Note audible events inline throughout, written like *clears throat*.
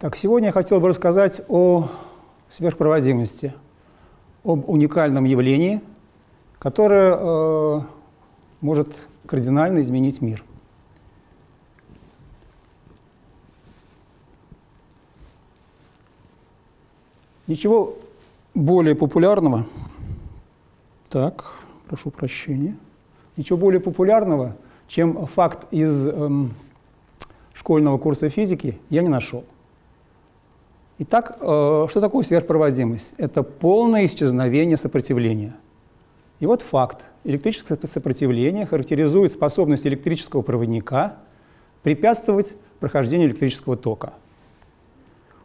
Так, сегодня я хотел бы рассказать о сверхпроводимости, об уникальном явлении, которое э, может кардинально изменить мир. Ничего более популярного, так, прошу прощения, ничего более популярного, чем факт из эм, школьного курса физики, я не нашел. Итак, э, что такое сверхпроводимость? Это полное исчезновение сопротивления. И вот факт. Электрическое сопротивление характеризует способность электрического проводника препятствовать прохождению электрического тока.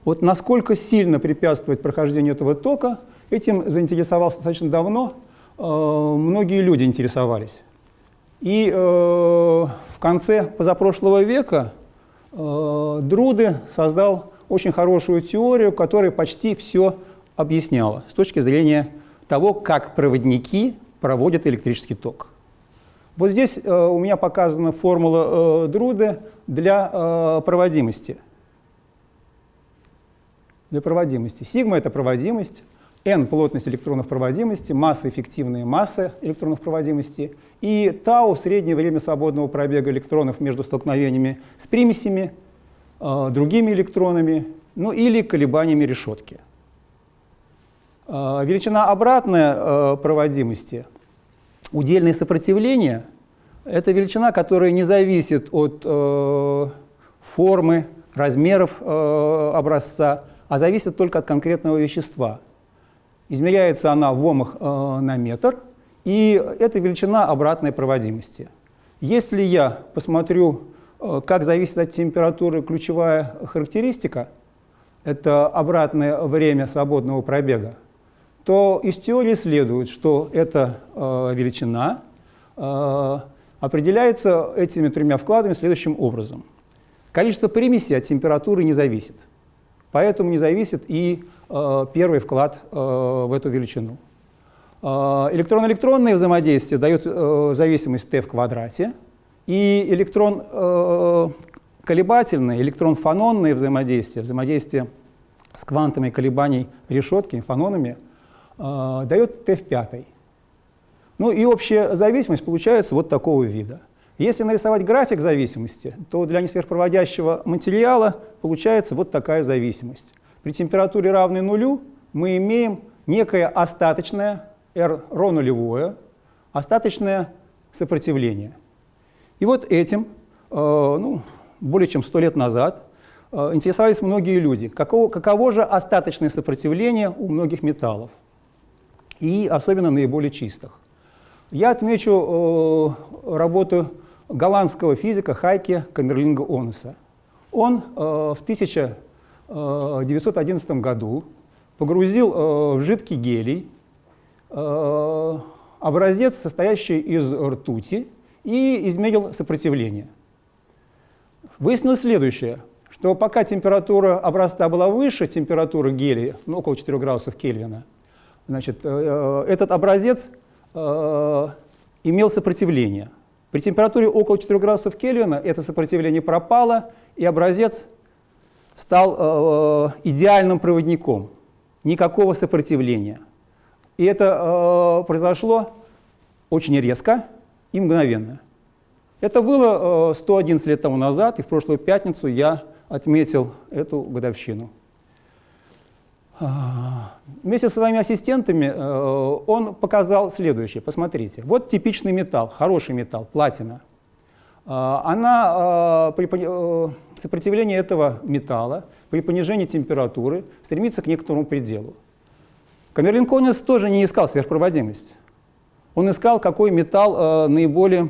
Вот насколько сильно препятствовать прохождению этого тока, этим заинтересовался достаточно давно, э, многие люди интересовались. И э, в конце позапрошлого века э, Друды создал очень хорошую теорию, которая почти все объясняла с точки зрения того, как проводники проводят электрический ток. Вот здесь э, у меня показана формула э, Друды для э, проводимости – для проводимости. Сигма — это проводимость, n — плотность электронов проводимости, масса — эффективная масса электронов проводимости, и тау — среднее время свободного пробега электронов между столкновениями с примесями, другими электронами, ну или колебаниями решетки. Э, величина обратная э, проводимости, удельное сопротивление — это величина, которая не зависит от формы, размеров образца, а зависит только от конкретного вещества. Измеряется она в омах на метр, и это величина обратной проводимости. Если я посмотрю, как зависит от температуры ключевая характеристика, это обратное время свободного пробега, то из теории следует, что эта э, величина э, определяется этими тремя вкладами следующим образом. Количество примесей от температуры не зависит. Поэтому не зависит и э, первый вклад э, в эту величину. Э, Электрон-электронное взаимодействие дает э, зависимость t в квадрате, и электрон э, колебательное, электрон-фононное взаимодействие, взаимодействие с квантами колебаний решетками, фононами, э, дает t в пятой. Ну и общая зависимость получается вот такого вида – если нарисовать график зависимости, то для несверхпроводящего материала получается вот такая зависимость. При температуре равной нулю мы имеем некое остаточное R ро нулевое, остаточное сопротивление. И вот этим, э, ну, более чем сто лет назад, э, интересовались многие люди. Каково, каково же остаточное сопротивление у многих металлов, и особенно наиболее чистых. Я отмечу э, работу голландского физика Хайке Камерлинга Онеса. Он э, в 1911 году погрузил э, в жидкий гелий э, образец, состоящий из ртути, и измерил сопротивление. Выяснилось следующее, что пока температура образца была выше температуры гелия, ну, около 4 градусов Кельвина, значит, э, э, этот образец э, имел сопротивление – при температуре около 4 градусов Кельвина это сопротивление пропало, и образец стал э, идеальным проводником. Никакого сопротивления. И это э, произошло очень резко и мгновенно. Это было э, 111 лет тому назад, и в прошлую пятницу я отметил эту годовщину. А, вместе со своими ассистентами э, он показал следующее. Посмотрите. Вот типичный металл, хороший металл, платина. А, она, э, при э, сопротивлении этого металла при понижении температуры стремится к некоторому пределу. Камерлин Конис тоже не искал сверхпроводимость. Он искал, какой металл наиболее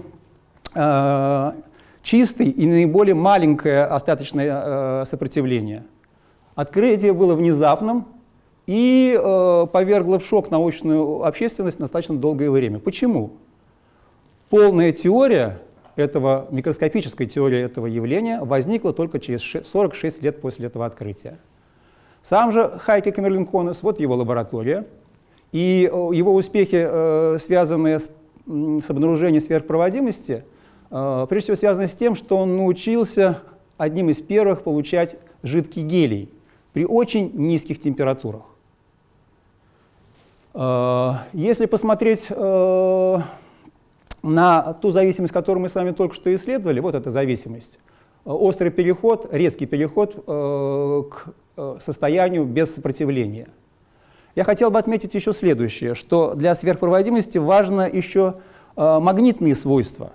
чистый и наиболее маленькое остаточное сопротивление. Открытие было внезапным, и э, повергло в шок научную общественность достаточно долгое время. Почему? Полная теория этого, микроскопическая теория этого явления возникла только через 46 лет после этого открытия. Сам же Хайке Камерлин-Конес, вот его лаборатория, и э, его успехи, э, связанные с, обнаружением сверхпроводимости, э, прежде всего связаны с тем, что он научился одним из первых получать жидкий гелий при очень низких температурах. Если посмотреть на ту зависимость, которую мы с вами только что исследовали, вот эта зависимость, острый переход, резкий переход к состоянию без сопротивления. Я хотел бы отметить еще следующее, что для сверхпроводимости важно еще магнитные свойства,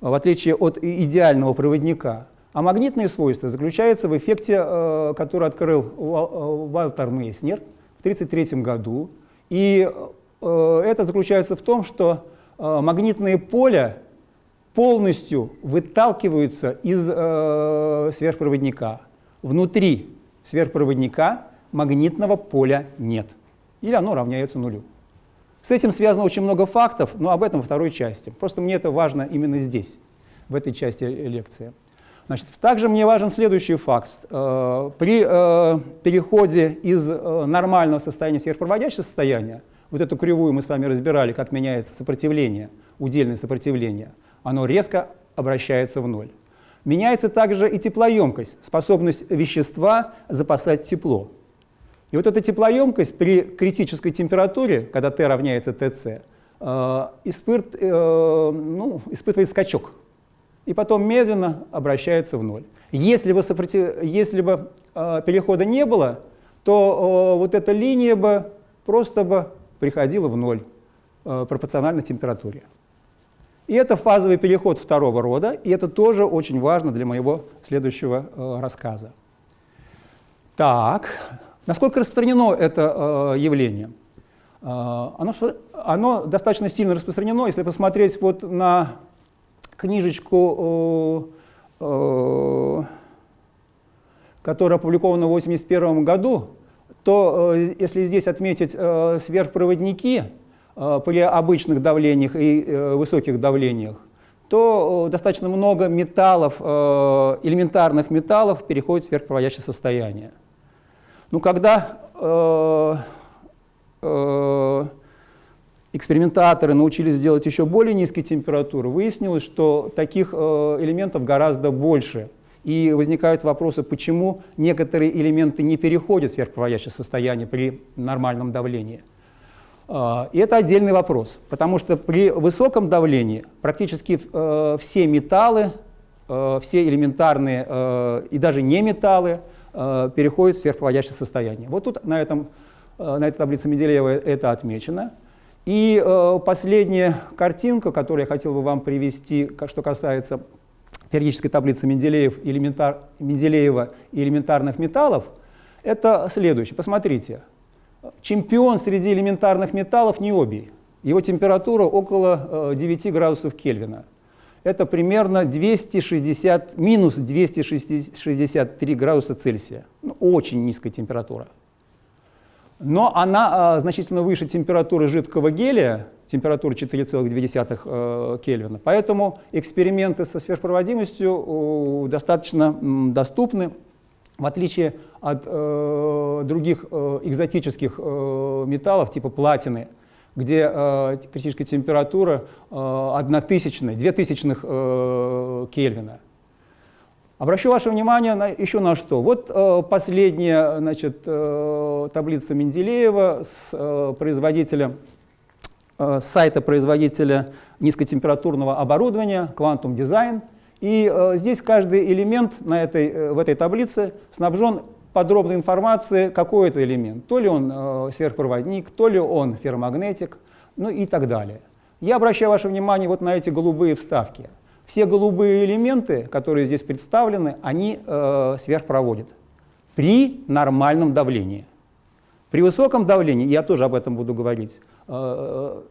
в отличие от идеального проводника. А магнитные свойства заключаются в эффекте, э, который открыл э, Валтер Мейснер в 1933 году. И э, это заключается в том, что магнитные поля полностью выталкиваются из сверхпроводника. Внутри сверхпроводника магнитного поля нет. Или оно равняется нулю. С этим связано очень много фактов, но об этом во второй части. Просто мне это важно именно здесь, в этой части лекции. Значит, также мне важен следующий факт. Э, при э, переходе из э, нормального состояния в сверхпроводящее состояние, вот эту кривую мы с вами разбирали, как меняется сопротивление, удельное сопротивление, оно резко обращается в ноль. Меняется также и теплоемкость, способность вещества запасать тепло. И вот эта теплоемкость при критической температуре, когда Т равняется ТЦ, испыт, ну, испытывает скачок и потом медленно обращается в ноль. Если бы, сопротив... Если бы э, перехода не было, то э, вот эта линия бы просто бы приходила в ноль э, пропорционально температуре. И это фазовый переход второго рода, и это тоже очень важно для моего следующего э, рассказа. Так, насколько распространено это э, явление? Э, оно, оно достаточно сильно распространено, если посмотреть вот на книжечку, э, которая опубликована в 1981 году, то э, если здесь отметить э, сверхпроводники при обычных давлениях и высоких давлениях, то достаточно много металлов, элементарных металлов переходит в сверхпроводящее состояние. Ну, когда экспериментаторы научились делать еще более низкие температуры, выяснилось, что таких э, элементов гораздо больше. И возникают вопросы, почему некоторые элементы не переходят в сверхпроводящее состояние при нормальном давлении. Э, и это отдельный вопрос, потому что при высоком давлении практически э, все металлы, все элементарные и даже не металлы переходят в сверхпроводящее состояние. Вот тут на, этом, на этой таблице Менделеева это отмечено. И э, последняя картинка, которую я хотел бы вам привести, что касается периодической таблицы Менделеев, элементар, Менделеева и элементарных металлов, это следующее. Посмотрите. Чемпион среди элементарных металлов необий. Его температура около э, 9 градусов Кельвина. Это примерно 260, минус 263 градуса Цельсия. Ну, очень низкая температура но она а, значительно выше температуры жидкого гелия, температуры 4,2 э, Кельвина. Поэтому эксперименты со сверхпроводимостью достаточно доступны, в отличие от э, других э, экзотических э, металлов типа платины, где э, критическая температура э, 1 тысячная, 2 тысячных э, Кельвина. Обращу ваше внимание на, еще на что. Вот э, последняя значит, э, таблица Менделеева с э, производителя, э, с сайта производителя низкотемпературного оборудования Quantum Design. И э, здесь каждый элемент на этой, э, в этой таблице снабжен подробной информацией, какой это элемент. То ли он э, сверхпроводник, то ли он ферромагнетик, ну и так далее. Я обращаю ваше внимание вот на эти голубые вставки. Все голубые элементы, которые здесь представлены, они э, сверхпроводят при нормальном давлении. При высоком давлении, я тоже об этом буду говорить, э,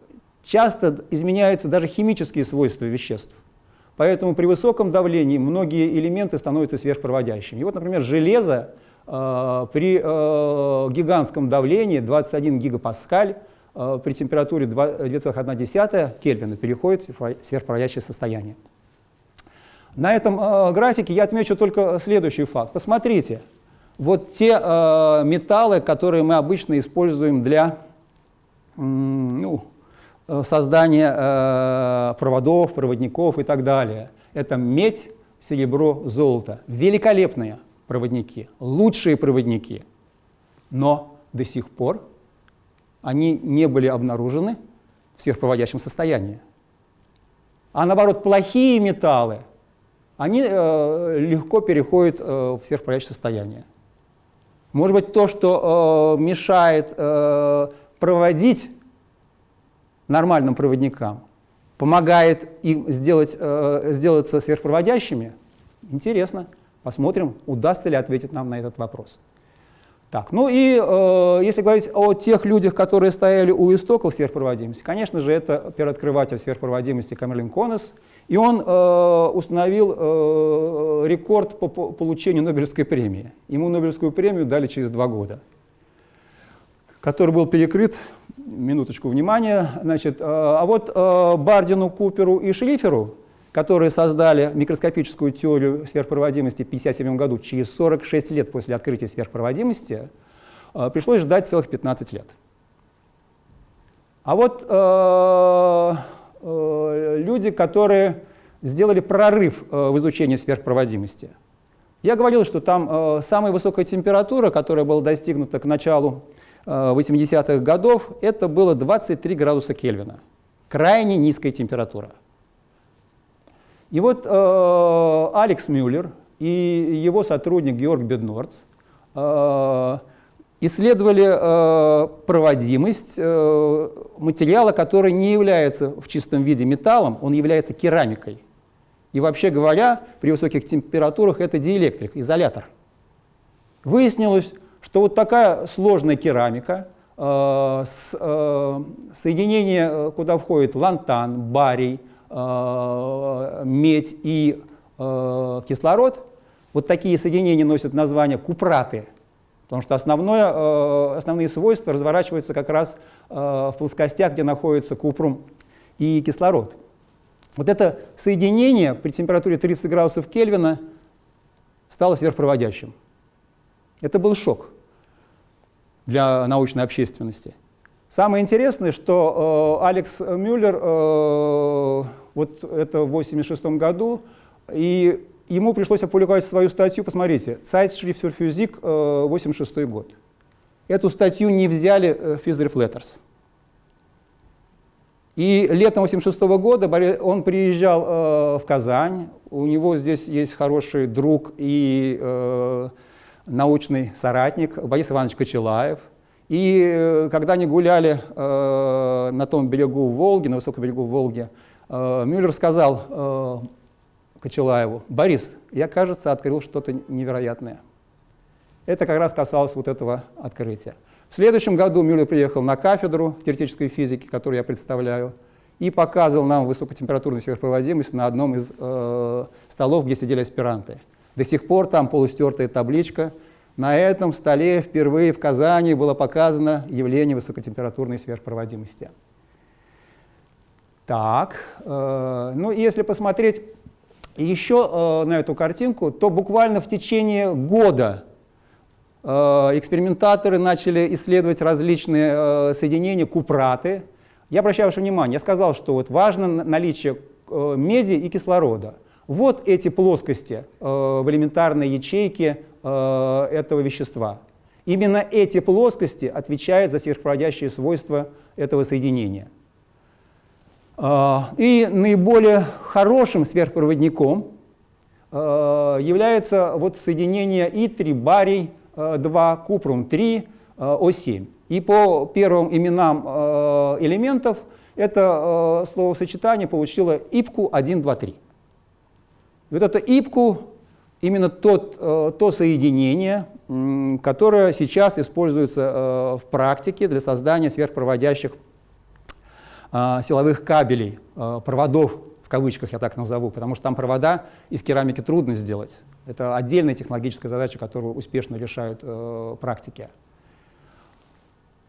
часто изменяются даже химические свойства веществ. Поэтому при высоком давлении многие элементы становятся сверхпроводящими. И вот, например, железо при э, гигантском давлении 21 гигапаскаль э, при температуре 2,1 Кельвина переходит в сверхпроводящее состояние. На этом э, графике я отмечу только следующий факт. Посмотрите, вот те э, металлы, которые мы обычно используем для ну, э, создания э, проводов, проводников и так далее. Это медь, серебро, золото. Великолепные. Проводники, лучшие проводники, но до сих пор они не были обнаружены в сверхпроводящем состоянии. А наоборот, плохие металлы, они э, легко переходят э, в сверхпроводящее состояние. Может быть, то, что э, мешает э, проводить нормальным проводникам, помогает им сделать, э, сделаться сверхпроводящими, интересно. Посмотрим, удастся ли ответить нам на этот вопрос. Так, ну и э, если говорить о тех людях, которые стояли у истоков сверхпроводимости, конечно же, это первооткрыватель сверхпроводимости Камерлин Конес, и он э, установил э, рекорд по, по получению Нобелевской премии. Ему Нобелевскую премию дали через два года, который был перекрыт, минуточку внимания, значит, э, а вот э, Бардину, Куперу и Шлиферу которые создали микроскопическую теорию сверхпроводимости в 1957 году, через 46 лет после открытия сверхпроводимости, э, пришлось ждать целых 15 лет. А вот э, э, люди, которые сделали прорыв э, в изучении сверхпроводимости. Я говорил, что там э, самая высокая температура, которая была достигнута к началу э, 80-х годов, это было 23 градуса Кельвина. Крайне низкая температура. И вот э, Алекс Мюллер и его сотрудник Георг Беднорц э, исследовали э, проводимость э, материала, который не является в чистом виде металлом, он является керамикой. И вообще говоря, при высоких температурах это диэлектрик, изолятор. Выяснилось, что вот такая сложная керамика, э, с, э, соединение, э, куда входит лантан, барий, медь и э, кислород, вот такие соединения носят название купраты, потому что основное, э, основные свойства разворачиваются как раз в плоскостях, где находится купрум и кислород. Вот это соединение при температуре 30 градусов Кельвина стало сверхпроводящим. Это был шок для научной общественности. Самое интересное, что э, Алекс Мюллер, э, вот это в 1986 году, и ему пришлось опубликовать свою статью, посмотрите, Zeitschrift für Physik, э, 86 год. Эту статью не взяли э, Letters. И летом 86 года он приезжал э, в Казань, у него здесь есть хороший друг и э, научный соратник Борис Иванович Кочелаев – и э, когда они гуляли э, на том берегу Волги, на высоком берегу Волги, э, Мюллер сказал э, Кочелаеву, «Борис, я, кажется, открыл что-то невероятное». Это как раз касалось вот этого открытия. В следующем году Мюллер приехал на кафедру теоретической физики, которую я представляю, и показывал нам высокотемпературную сверхпроводимость на одном из э, столов, где сидели аспиранты. До сих пор там полустертая табличка – на этом столе впервые в Казани было показано явление высокотемпературной сверхпроводимости. Так, э, ну если посмотреть еще э, на эту картинку, то буквально в течение года э, экспериментаторы начали исследовать различные э, соединения купраты. Я обращаю ваше внимание, я сказал, что вот важно наличие э, меди и кислорода. Вот эти плоскости э, в элементарной ячейке э, этого вещества. Именно эти плоскости отвечают за сверхпроводящие свойства этого соединения. Э, и наиболее хорошим сверхпроводником э, является вот соединение И3 барий 2 купрум-3 О7. И по первым именам э, элементов это э, словосочетание получило ИПКУ-123. Вот это ИПКУ именно тот, э, то соединение, которое сейчас используется э, в практике для создания сверхпроводящих а, силовых кабелей, э, проводов в кавычках я так назову, потому что там провода из керамики трудно сделать. Это отдельная технологическая задача, которую успешно решают практики.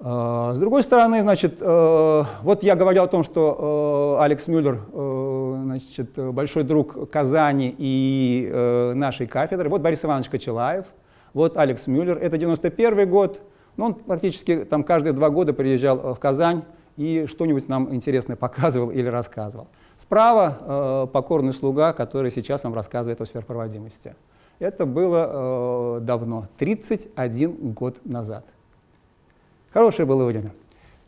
С другой стороны, значит, вот я говорил о том, что Алекс Мюллер значит, большой друг Казани и э, нашей кафедры. Вот Борис Иванович Кочелаев, вот Алекс Мюллер. Это 91 год. Ну, он практически там каждые два года приезжал э, в Казань и что-нибудь нам интересное *laughs* показывал или рассказывал. Справа э, покорный слуга, который сейчас нам рассказывает о сверхпроводимости. Это было э, давно, 31 год назад. Хорошее было время.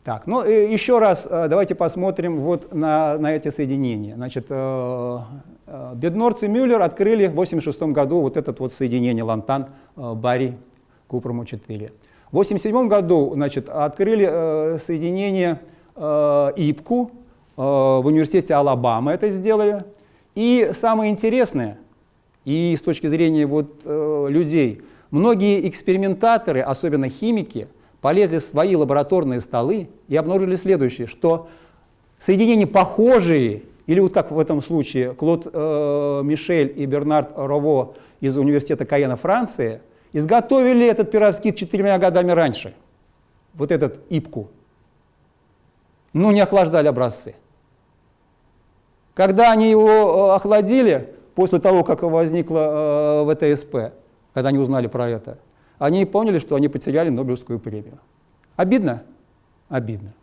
Так, ну и еще раз э, давайте посмотрим вот на, на эти соединения. Значит, э, э, Беднорц и Мюллер открыли в 1986 году вот это вот соединение лантан э, барий купруму-4. В 1987 году значит, открыли э, соединение э, ИПКУ, э, в университете Алабама это сделали. И самое интересное, и с точки зрения вот, э, людей, многие экспериментаторы, особенно химики, полезли в свои лабораторные столы и обнаружили следующее, что соединения похожие, или вот как в этом случае Клод э, Мишель и Бернард Рово из университета Каена Франции, изготовили этот пироскит четырьмя годами раньше, вот этот ипку, но не охлаждали образцы. Когда они его э, охладили, после того, как возникла э, ВТСП, когда они узнали про это, они поняли, что они потеряли Нобелевскую премию. Обидно? Обидно.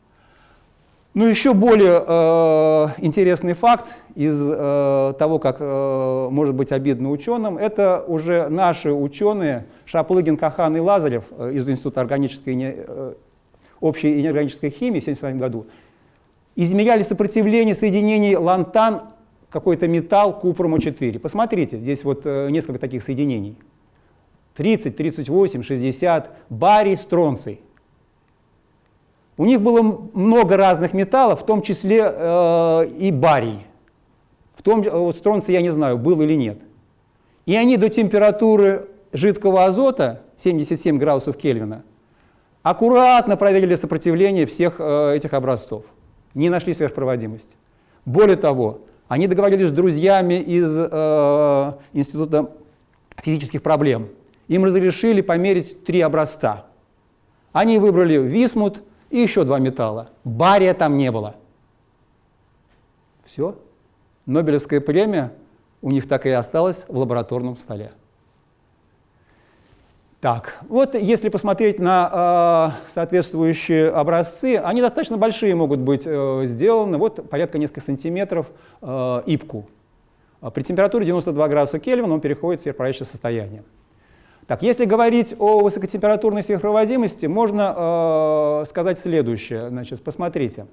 Ну, еще более э, интересный факт из э, того, как э, может быть обидно ученым, это уже наши ученые Шаплыгин, Кахан и Лазарев э, из Института органической, э, общей и неорганической химии в 1972 году измеряли сопротивление соединений лантан какой-то металл купруму-4. Посмотрите, здесь вот э, несколько таких соединений. 30, 38, 60, барий, стронций. У них было много разных металлов, в том числе э, и барий. В том, э, вот стронций я не знаю, был или нет. И они до температуры жидкого азота, 77 градусов Кельвина, аккуратно проверили сопротивление всех э, этих образцов. Не нашли сверхпроводимость. Более того, они договорились с друзьями из э, Института физических проблем. Им разрешили померить три образца. Они выбрали висмут и еще два металла. Бария там не было. Все. Нобелевская премия у них так и осталась в лабораторном столе. Так, вот если посмотреть на э, соответствующие образцы, они достаточно большие могут быть э, сделаны, вот порядка нескольких сантиметров э, ипку. При температуре 92 градуса Кельвина он переходит в сверхпроводящее состояние. Так, если говорить о высокотемпературной сверхпроводимости, можно э, сказать следующее. Значит, посмотрите.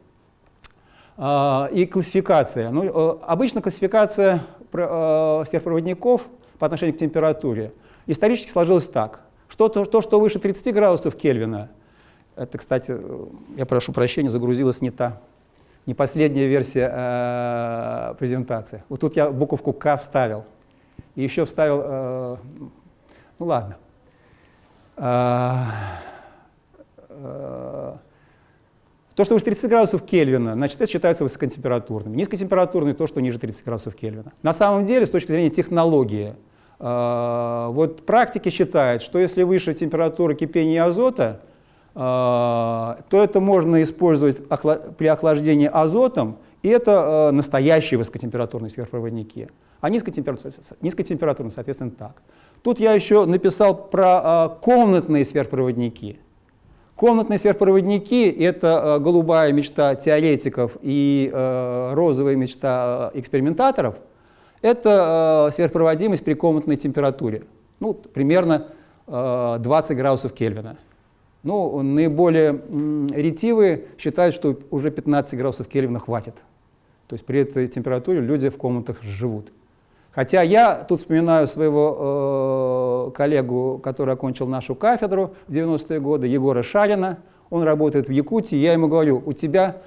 Э, и классификация. Ну, э, обычно классификация э, сверхпроводников по отношению к температуре исторически сложилась так. Что то, то, что выше 30 градусов Кельвина, это, кстати, я прошу прощения, загрузилась не та, не последняя версия э, презентации. Вот тут я буковку К вставил. И еще вставил э, ну ладно. А, а, то, что выше 30 градусов Кельвина, значит, это считается высокотемпературным. Низкотемпературный — то, что ниже 30 градусов Кельвина. На самом деле, с точки зрения технологии, э, вот практики считают, что если выше температура кипения азота, то это можно использовать при охлаждении азотом, и это настоящие высокотемпературные сверхпроводники. А низкотемпературные, низкотемпературные соответственно, так. Тут я еще написал про а, комнатные сверхпроводники. Комнатные сверхпроводники — это а, голубая мечта теоретиков и а, розовая мечта экспериментаторов. Это сверхпроводимость при комнатной температуре, ну, примерно 20 градусов Кельвина. Ну, наиболее ретивые считают, что уже 15 градусов Кельвина хватит. То есть при этой температуре люди в комнатах живут. Хотя я тут вспоминаю своего э, коллегу, который окончил нашу кафедру в 90-е годы, Егора Шарина. Он работает в Якутии. Я ему говорю, у тебя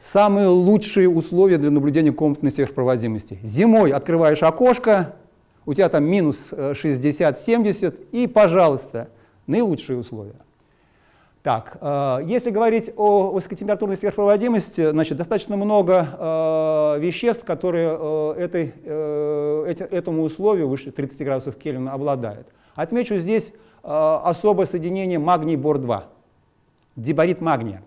самые лучшие условия для наблюдения комнатной сверхпроводимости. Зимой открываешь окошко, у тебя там минус 60-70, э, и, пожалуйста, наилучшие условия. Так, э, если говорить о высокотемпературной сверхпроводимости, значит, достаточно много э, веществ, которые э, этой, э, эти, этому условию выше 30 градусов Кельвина обладают. Отмечу здесь э, особое соединение магний-бор-2, диборид магния.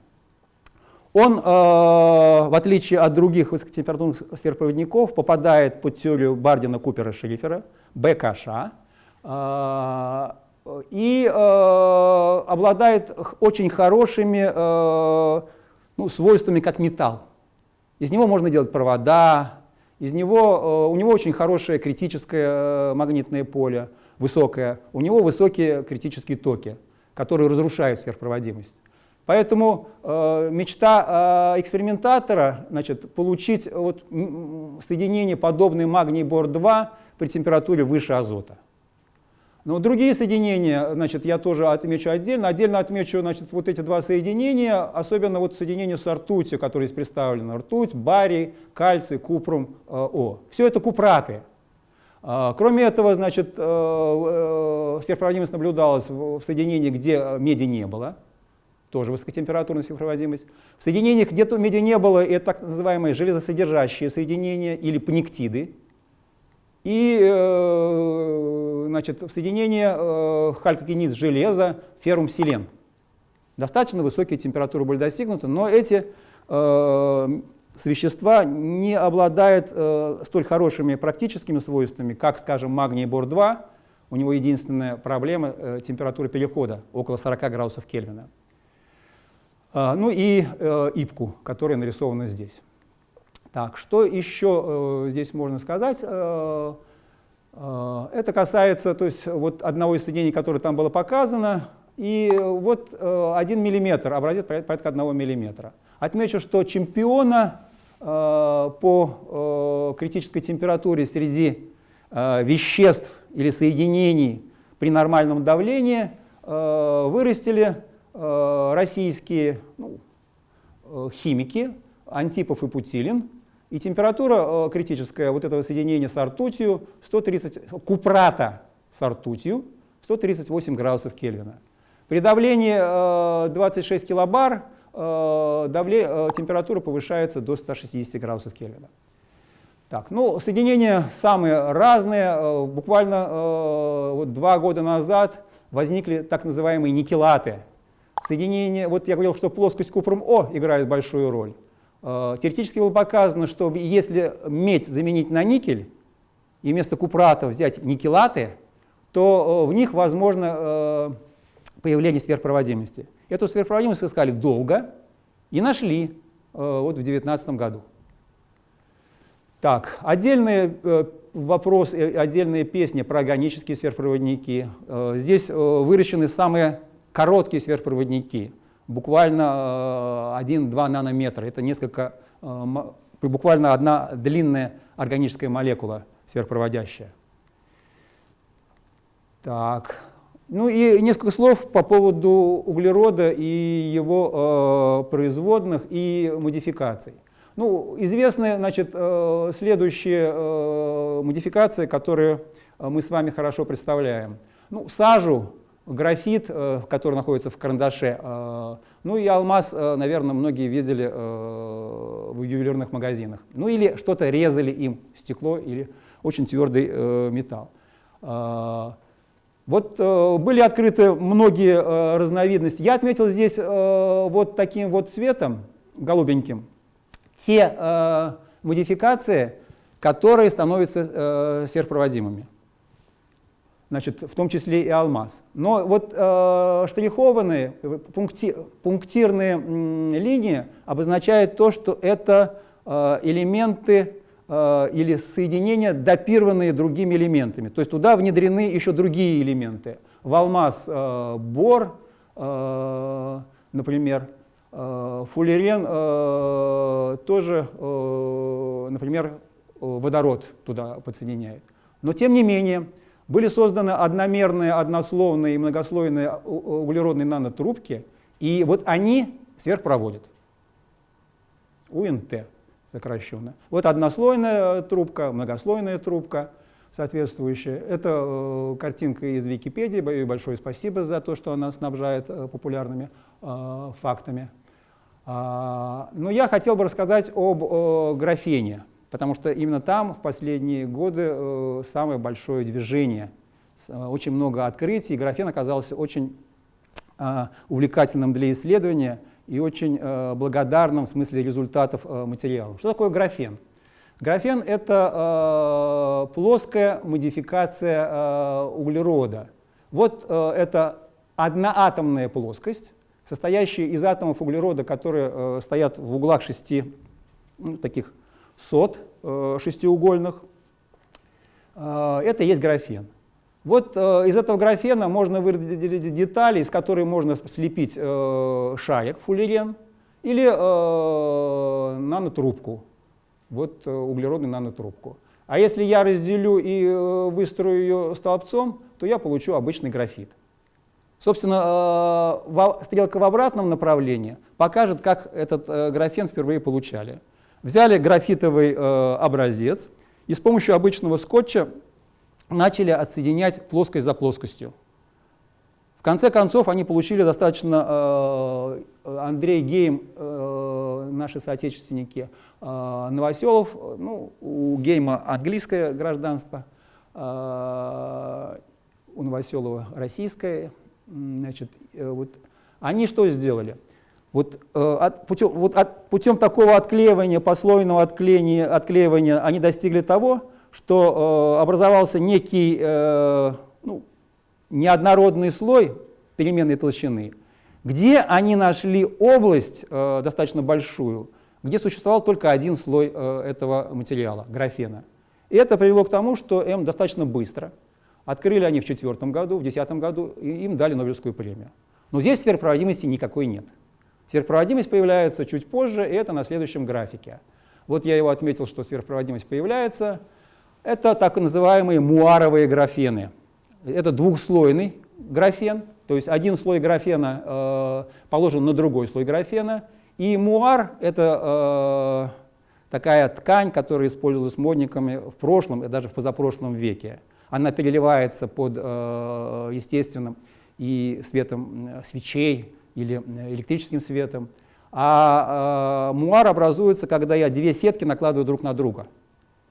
Он, э, в отличие от других высокотемпературных сверхпроводников, попадает под теорию Бардина-Купера-Шрифера, БКШ, э, и э, обладает очень хорошими э, ну, свойствами как металл. Из него можно делать провода, из него, э, у него очень хорошее критическое э, магнитное поле. высокая, у него высокие критические токи, которые разрушают сверхпроводимость. Поэтому э, мечта э, экспериментатора значит, получить вот, соединение, подобное магний-бор-2 при температуре выше азота. Но другие соединения, значит, я тоже отмечу отдельно. Отдельно отмечу значит, вот эти два соединения, особенно вот соединение с ртутью, которое здесь представлено. Ртуть, барий, кальций, купрум, э, О. Все это купраты. А, кроме этого, значит, э, э, сверхпроводимость наблюдалась в соединении, где меди не было, тоже высокотемпературная сверхпроводимость. В соединениях, где то меди не было, это так называемые железосодержащие соединения или пниктиды. И э, значит, в соединении халькогениз железа, феррум селен. Достаточно высокие температуры были достигнуты, но эти вещества не обладает э, столь хорошими практическими свойствами, как, скажем, магний бор-2. У него единственная проблема э, температура перехода, около 40 градусов Кельвина. Ну и э, ипку, которая нарисована здесь. Так, что еще э, здесь можно сказать? Э, э, это касается то есть, вот одного из соединений, которое там было показано. И вот э, 1 мм, образец порядка 1 мм. Отмечу, что чемпиона э, по э, критической температуре среди э, веществ или соединений при нормальном давлении вырастили российские ну, химики Антипов и Путилин. И температура критическая вот этого соединения с ртутью 130, купрата с ртутью 138 градусов Кельвина. При давлении 26 килобар Э, давле, э, температура повышается до 160 градусов Кельвина. Так, ну, соединения самые разные. Э, буквально вот два года назад возникли так называемые никелаты. Соединения, вот я говорил, что плоскость купрум-О играет большую роль. Теоретически было показано, что если медь заменить на никель, и вместо купрата взять никелаты, то в них возможно появление сверхпроводимости. Эту сверхпроводимость искали долго и нашли э, вот в 2019 году. Так, отдельный э, вопрос, э, отдельные песни про органические сверхпроводники. Э, здесь э, выращены самые короткие сверхпроводники, буквально э, 1-2 нанометра. Это несколько, э, буквально одна длинная органическая молекула сверхпроводящая. Так, ну и несколько слов по поводу углерода и его э, производных и модификаций. Ну, известны значит, э, следующие э, модификации, которые э, мы с вами хорошо представляем. Ну, сажу, графит, э, который находится в карандаше, э, ну и алмаз, э, наверное, многие видели в ювелирных магазинах. Ну или что-то резали им, стекло или очень твердый металл. Вот были открыты многие разновидности. Я отметил здесь вот таким вот цветом, голубеньким, те модификации, которые становятся сверхпроводимыми. Значит, в том числе и алмаз. Но вот э, штрихованные, пункти, пунктирные линии обозначают то, что это э, элементы Э, или соединения, допированные другими элементами. То есть туда внедрены еще другие элементы. В алмаз э, бор, э, например, э, фуллерен э, тоже, э, например, водород туда подсоединяет. Но тем не менее, были созданы одномерные, однословные и многослойные углеродные нанотрубки, и вот они сверхпроводят. УНТ сокращенно. Вот однослойная трубка, многослойная трубка соответствующая. Это э, картинка из Википедии, большое спасибо за то, что она снабжает э, популярными э, фактами. А, но я хотел бы рассказать об э, графене, потому что именно там в последние годы э, самое большое движение, э, очень много открытий, и графен оказался очень э, увлекательным для исследования – и очень э, благодарным в смысле результатов материалов. Что такое графен? Графен — это э, плоская модификация э, углерода. Вот э, это одноатомная плоскость, состоящая из атомов углерода, которые э, стоят в углах шести ну, таких сот э, шестиугольных. Э, это есть графен. Вот э, из этого графена можно выделить детали, из которых можно слепить шаек, фуллерен, или нанотрубку, вот углеродную нанотрубку. А если я разделю и выстрою ее столбцом, то я получу обычный графит. Собственно, стрелка в обратном направлении покажет, как этот графен впервые получали. Взяли графитовый э, образец и с помощью обычного скотча начали отсоединять плоскость за плоскостью. В конце концов, они получили достаточно, э, Андрей Гейм, э, наши соотечественники, э, Новоселов, ну, у Гейма английское гражданство, э, у Новоселова российское. Значит, э, вот, они что сделали? Вот, э, от, путем, вот от, путем такого отклеивания, послойного отклеивания, отклеивания они достигли того, что э, образовался некий э, ну, неоднородный слой переменной толщины, где они нашли область э, достаточно большую, где существовал только один слой э, этого материала, графена. И это привело к тому, что М достаточно быстро, открыли они в четвертом году, в десятом году, и им дали Нобелевскую премию. Но здесь сверхпроводимости никакой нет. Сверхпроводимость появляется чуть позже, и это на следующем графике. Вот я его отметил, что сверхпроводимость появляется. Это так называемые муаровые графены. Это двухслойный графен, то есть один слой графена э, положен на другой слой графена. И муар — это э, такая ткань, которая использовалась модниками в прошлом и даже в позапрошлом веке. Она переливается под э, естественным и светом свечей или электрическим светом. А э, муар образуется, когда я две сетки накладываю друг на друга.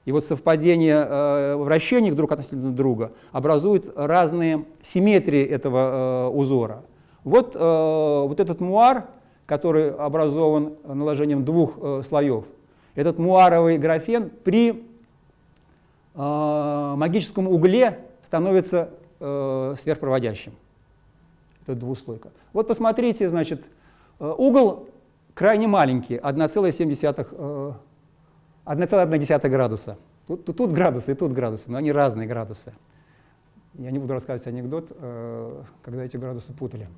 И вот совпадение э, вращений друг относительно друга образует разные симметрии этого э, узора. Вот, э, вот этот муар, который образован наложением двух э, слоев, этот муаровый графен при э, магическом угле становится э, сверхпроводящим. Это двуслойка. Вот посмотрите, значит, э, угол крайне маленький, 1,7 1,1 градуса. Тут, тут, тут градусы и тут градусы, но они разные градусы. Я не буду рассказывать анекдот, э, когда эти градусы путали.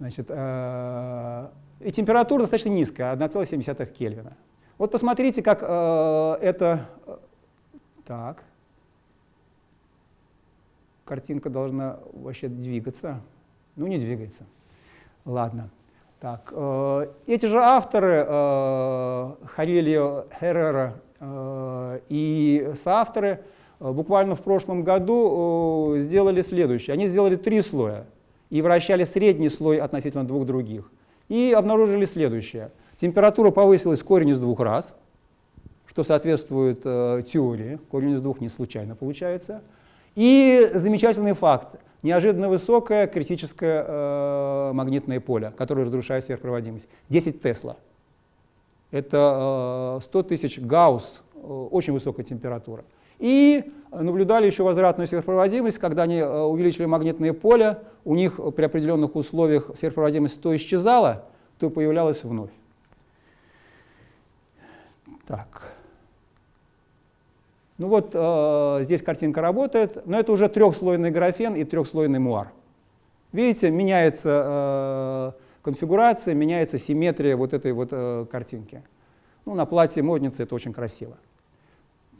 Значит, э, и температура достаточно низкая, 1,7 Кельвина. Вот посмотрите, как э, это... Так. Картинка должна вообще двигаться. Ну, не двигается. Ладно. Так, э, эти же авторы, э, Харильо Херрера э, и соавторы, э, буквально в прошлом году э, сделали следующее. Они сделали три слоя и вращали средний слой относительно двух других. И обнаружили следующее. Температура повысилась корень из двух раз, что соответствует э, теории. Корень из двух не случайно получается. И замечательный факт неожиданно высокое критическое э, магнитное поле, которое разрушает сверхпроводимость. 10 Тесла. Это э, 100 тысяч Гаусс, э, очень высокая температура. И наблюдали еще возвратную сверхпроводимость, когда они э, увеличили магнитное поле, у них при определенных условиях сверхпроводимость то исчезала, то появлялась вновь. Так. Ну вот э, здесь картинка работает, но это уже трехслойный графен и трехслойный муар. Видите, меняется э, конфигурация, меняется симметрия вот этой вот э, картинки. Ну, на платье модницы это очень красиво.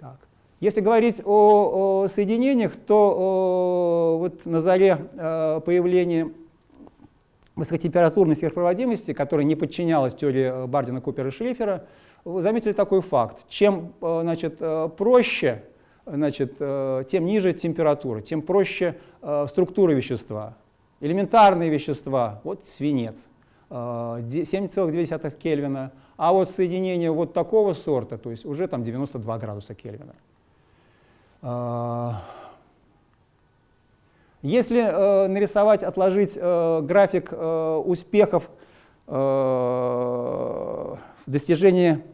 Так. Если говорить о, о соединениях, то о, вот на заре э, появления высокотемпературной сверхпроводимости, которая не подчинялась теории Бардина, Купера и Шлейфера, вы заметили такой факт. Чем э, значит, э, проще, значит, э, тем ниже температура, тем проще структура вещества. Элементарные вещества, вот свинец, 7,2 Кельвина, а вот соединение вот такого сорта, то есть уже там 92 градуса Кельвина. Если нарисовать, отложить график успехов в достижении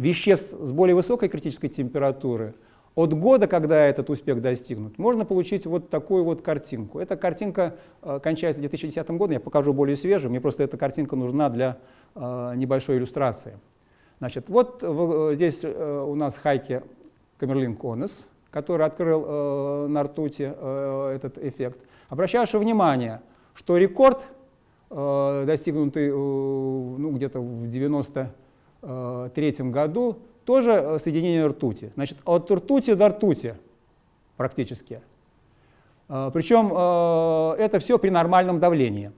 веществ с более высокой критической температуры, от года, когда этот успех достигнут, можно получить вот такую вот картинку. Эта картинка э, кончается 2010 годом, я покажу более свежую, мне просто эта картинка нужна для э, небольшой иллюстрации. Значит, вот в, здесь э, у нас Хайке Камерлин Конес, который открыл э, на ртути э, этот эффект. Обращаю внимание, что рекорд, э, достигнутый э, ну, где-то в 93 году, тоже э, соединение ртути. Значит, от ртути до ртути практически. Э, причем э, это все при нормальном давлении.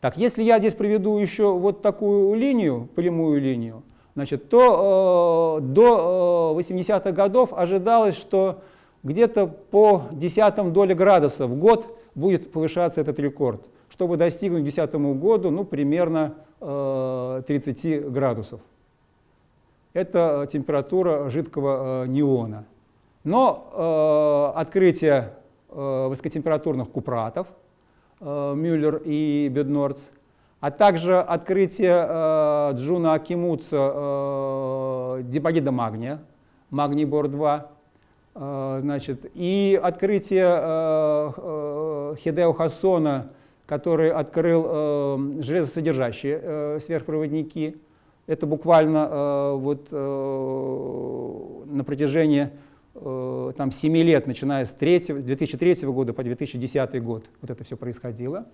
Так, если я здесь приведу еще вот такую линию, прямую линию, значит, то э, до э, 80-х годов ожидалось, что где-то по десятым доли градуса в год будет повышаться этот рекорд, чтобы достигнуть к 2010 году ну, примерно э, 30 градусов. Это температура жидкого э, неона. Но э, открытие э, высокотемпературных купратов – Э, Мюллер и Беднорц, а также открытие э, Джуна Акимицу э, диборида магния, магний бор-2, значит, и открытие Хидео Хасона, который открыл железосодержащие сверхпроводники. Это буквально вот на протяжении Э, там, 7 лет, начиная с 3, 2003 года по 2010 год, вот это все происходило.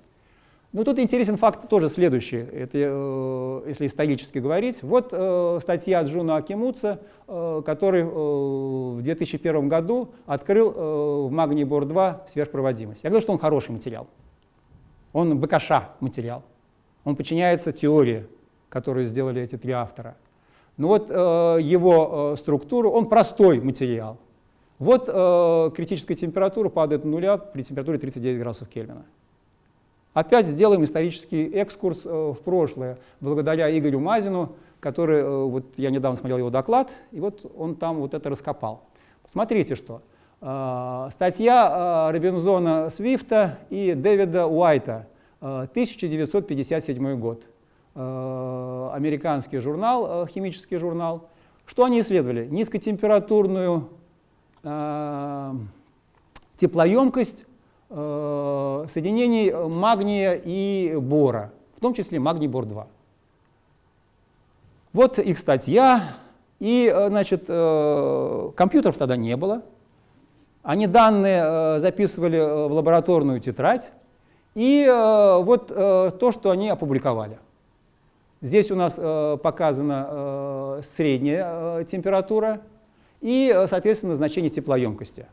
Ну, тут интересен факт тоже следующий, это, э, если исторически говорить. Вот э, статья Джуна Акимуца, э, который э, в 2001 году открыл э, в Магний Бор-2 сверхпроводимость. Я говорю, что он хороший материал. Он БКШ материал. Он подчиняется теории, которую сделали эти три автора. Но вот э, его э, структура, он простой материал. Вот э, критическая температура падает до нуля при температуре 39 градусов Кельвина. Опять сделаем исторический экскурс э, в прошлое, благодаря Игорю Мазину, который, э, вот я недавно смотрел его доклад, и вот он там вот это раскопал. Смотрите, что. Э, статья э, Робинзона Свифта и Дэвида Уайта, э, 1957 год. Э, американский журнал, э, химический журнал. Что они исследовали? Низкотемпературную Э, теплоемкость э, соединений магния и бора, в том числе магний-бор-2. Вот их статья, и э, значит, компьютеров тогда не было. Они данные записывали в лабораторную тетрадь, и вот то, что они опубликовали. Здесь у нас показана средняя температура и, э, соответственно, значение теплоемкости.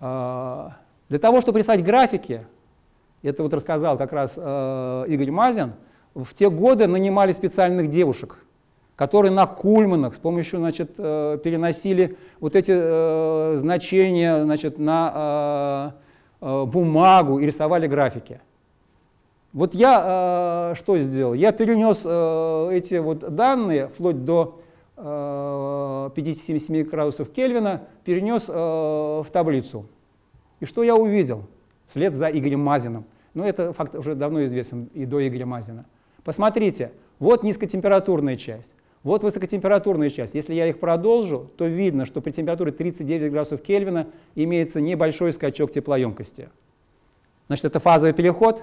Для того, чтобы рисовать графики, это вот рассказал как раз э, Игорь Мазин, в те годы нанимали специальных девушек, которые на кульманах с помощью значит, э, переносили вот эти значения значит, на бумагу и рисовали графики. Вот я что сделал? Я перенес эти вот данные вплоть до 57 градусов Кельвина перенес э, в таблицу. И что я увидел? След за Игорем Мазиным. Но это факт уже давно известен и до Игоря Мазина. Посмотрите, вот низкотемпературная часть, вот высокотемпературная часть. Если я их продолжу, то видно, что при температуре 39 градусов Кельвина имеется небольшой скачок теплоемкости. Значит, это фазовый переход,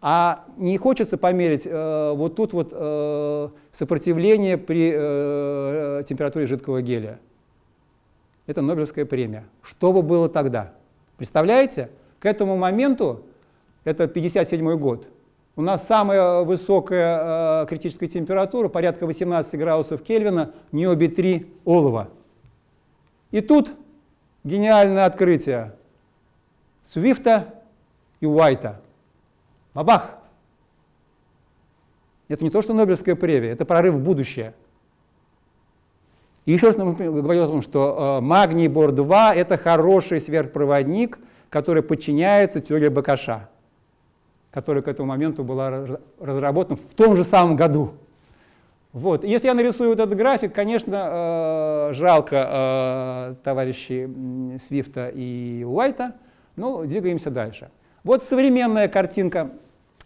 а не хочется померить э, вот тут вот э, сопротивление при э, температуре жидкого гелия. Это Нобелевская премия. Что бы было тогда? Представляете? К этому моменту, это 57 год, у нас самая высокая э, критическая температура, порядка 18 градусов Кельвина, ниоби-3 олова. И тут гениальное открытие Свифта и Уайта. Бабах! Это не то, что Нобелевская премия, это прорыв в будущее. И еще раз говорю о том, что э, магний Бор-2 — это хороший сверхпроводник, который подчиняется теории Бакаша, которая к этому моменту была разработана в том же самом году. Вот. Если я нарисую вот этот график, конечно, э, жалко э, товарищей Свифта и Уайта, но двигаемся дальше. Вот современная картинка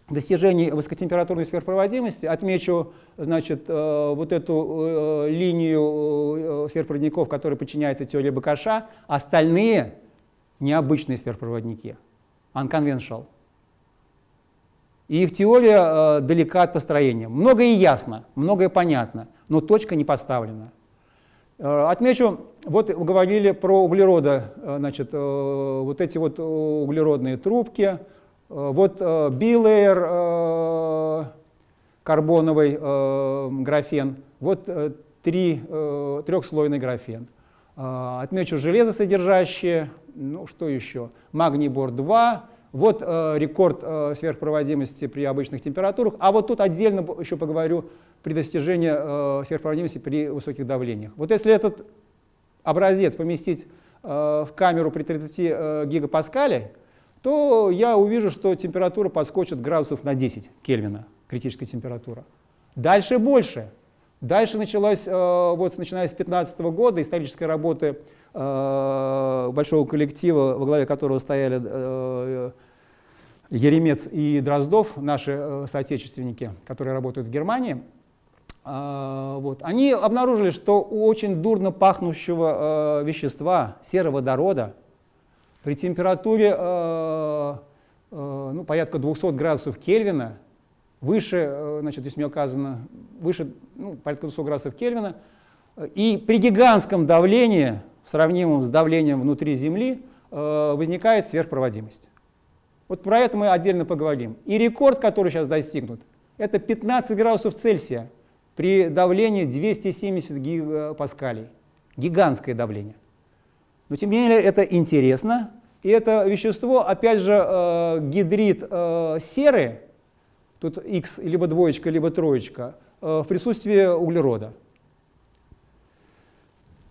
достижений высокотемпературной сверхпроводимости. Отмечу значит, э, вот эту э, линию э, сверхпроводников, которые подчиняются теории Бакаша. Остальные необычные сверхпроводники, unconventional. И их теория далека от построения. Многое ясно, многое понятно, но точка не поставлена. Отмечу, вот говорили про углерода, значит, вот эти вот углеродные трубки, вот билейер карбоновый графен, вот три, трехслойный графен. Отмечу железосодержащие, ну что еще, магний бор-2, вот э, рекорд э, сверхпроводимости при обычных температурах. А вот тут отдельно еще поговорю при достижении э, сверхпроводимости при высоких давлениях. Вот если этот образец поместить э, в камеру при 30 э, гигапаскале, то я увижу, что температура подскочит градусов на 10 Кельвина, критическая температура. Дальше больше. Дальше началась, э, вот начиная с 2015 года, исторической работы большого коллектива, во главе которого стояли э, Еремец и Дроздов, наши э, соотечественники, которые работают в Германии, вот, они обнаружили, что у очень дурно пахнущего вещества, сероводорода, при температуре ну, порядка 200 градусов Кельвина, выше, значит, здесь мне указано, выше ну, порядка 200 градусов Кельвина, и при гигантском давлении сравнимым с давлением внутри Земли, э, возникает сверхпроводимость. Вот про это мы отдельно поговорим. И рекорд, который сейчас достигнут, это 15 градусов Цельсия при давлении 270 гигапаскалей. Гигантское давление. Но тем не менее это интересно. И это вещество, опять же, э, гидрид э, серы, тут X либо двоечка, либо троечка, в присутствии углерода.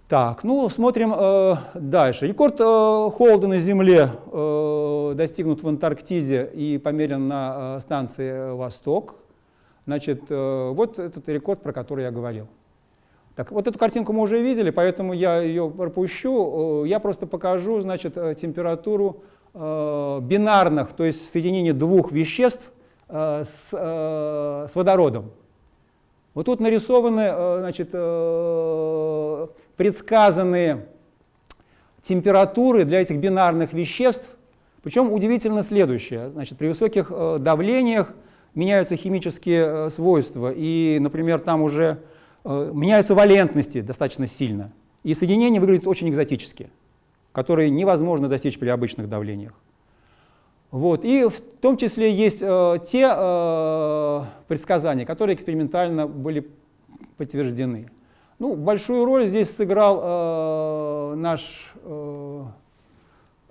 Так, ну смотрим э, дальше. Рекорд э, холода на Земле э, достигнут в Антарктиде и померен на э, станции «Восток». Значит, э, вот этот рекорд, про который я говорил. Так, вот эту картинку мы уже видели, поэтому я ее пропущу. Э, я просто покажу, значит, э, температуру э, бинарных, то есть соединение двух веществ э, с, э, с водородом. Вот тут нарисованы, э, значит, предсказанные температуры для этих бинарных веществ. Причем удивительно следующее. Значит, при высоких э, давлениях меняются химические э, свойства. И, например, там уже э, меняются валентности достаточно сильно. И соединения выглядят очень экзотически, которые невозможно достичь при обычных давлениях. Вот. И в том числе есть э, те э, предсказания, которые экспериментально были подтверждены. Ну, большую роль здесь сыграл э, наш э,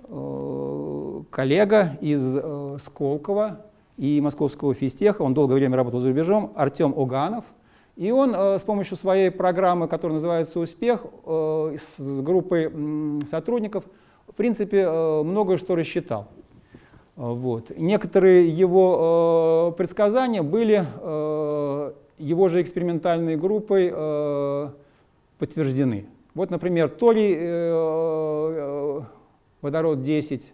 э, коллега из э, Сколково и Московского физтеха, он долгое время работал за рубежом, Артем Оганов. И он э, с помощью своей программы, которая называется «Успех», э, с группой э, сотрудников, в принципе, э, многое что рассчитал. Вот. Некоторые его э, предсказания были э, его же экспериментальной группой э, подтверждены. Вот, например, торий, э, э, водород 10,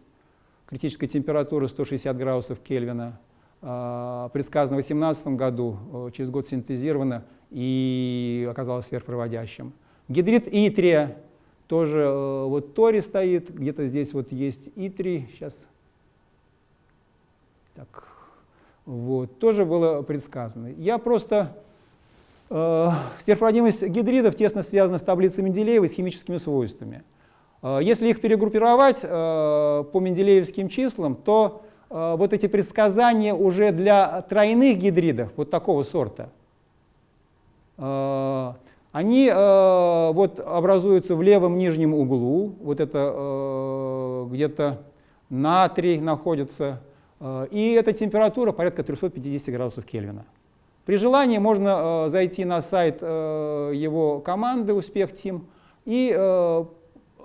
критическая температура 160 градусов Кельвина, э, предсказано в 2018 году, э, через год синтезировано и оказалось сверхпроводящим. Гидрид итрия, тоже э, вот торий стоит, где-то здесь вот есть итрий, сейчас, так, вот, тоже было предсказано. Я просто... Э, сверхпроводимость гидридов тесно связана с таблицей Менделеева и с химическими свойствами. Э, если их перегруппировать э, по менделеевским числам, то э, вот эти предсказания уже для тройных гидридов, вот такого сорта, э, они э, вот образуются в левом нижнем углу, вот это э, где-то натрий находится, и эта температура порядка 350 градусов Кельвина. При желании можно э, зайти на сайт э, его команды «Успех Тим» и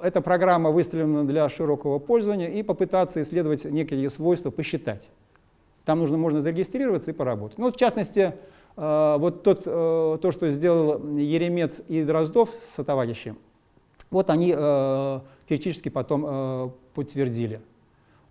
эта программа выставлена для широкого пользования и попытаться исследовать некие свойства, посчитать. Там нужно, можно зарегистрироваться и поработать. Ну, в частности, вот тот, то, что сделал Еремец и Дроздов с товарищем, вот они теоретически потом подтвердили.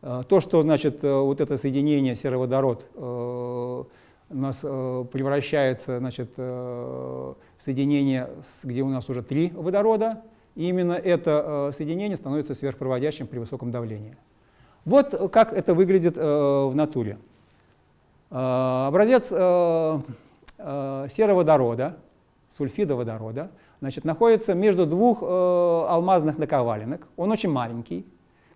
Э, то, что значит, э, вот это соединение сероводород э, у нас превращается значит, в соединение, где у нас уже три водорода, и именно это соединение становится сверхпроводящим при высоком давлении. Вот как это выглядит в натуре. Образец сероводорода, сульфида водорода, значит, находится между двух э, алмазных наковаленок. Он очень маленький.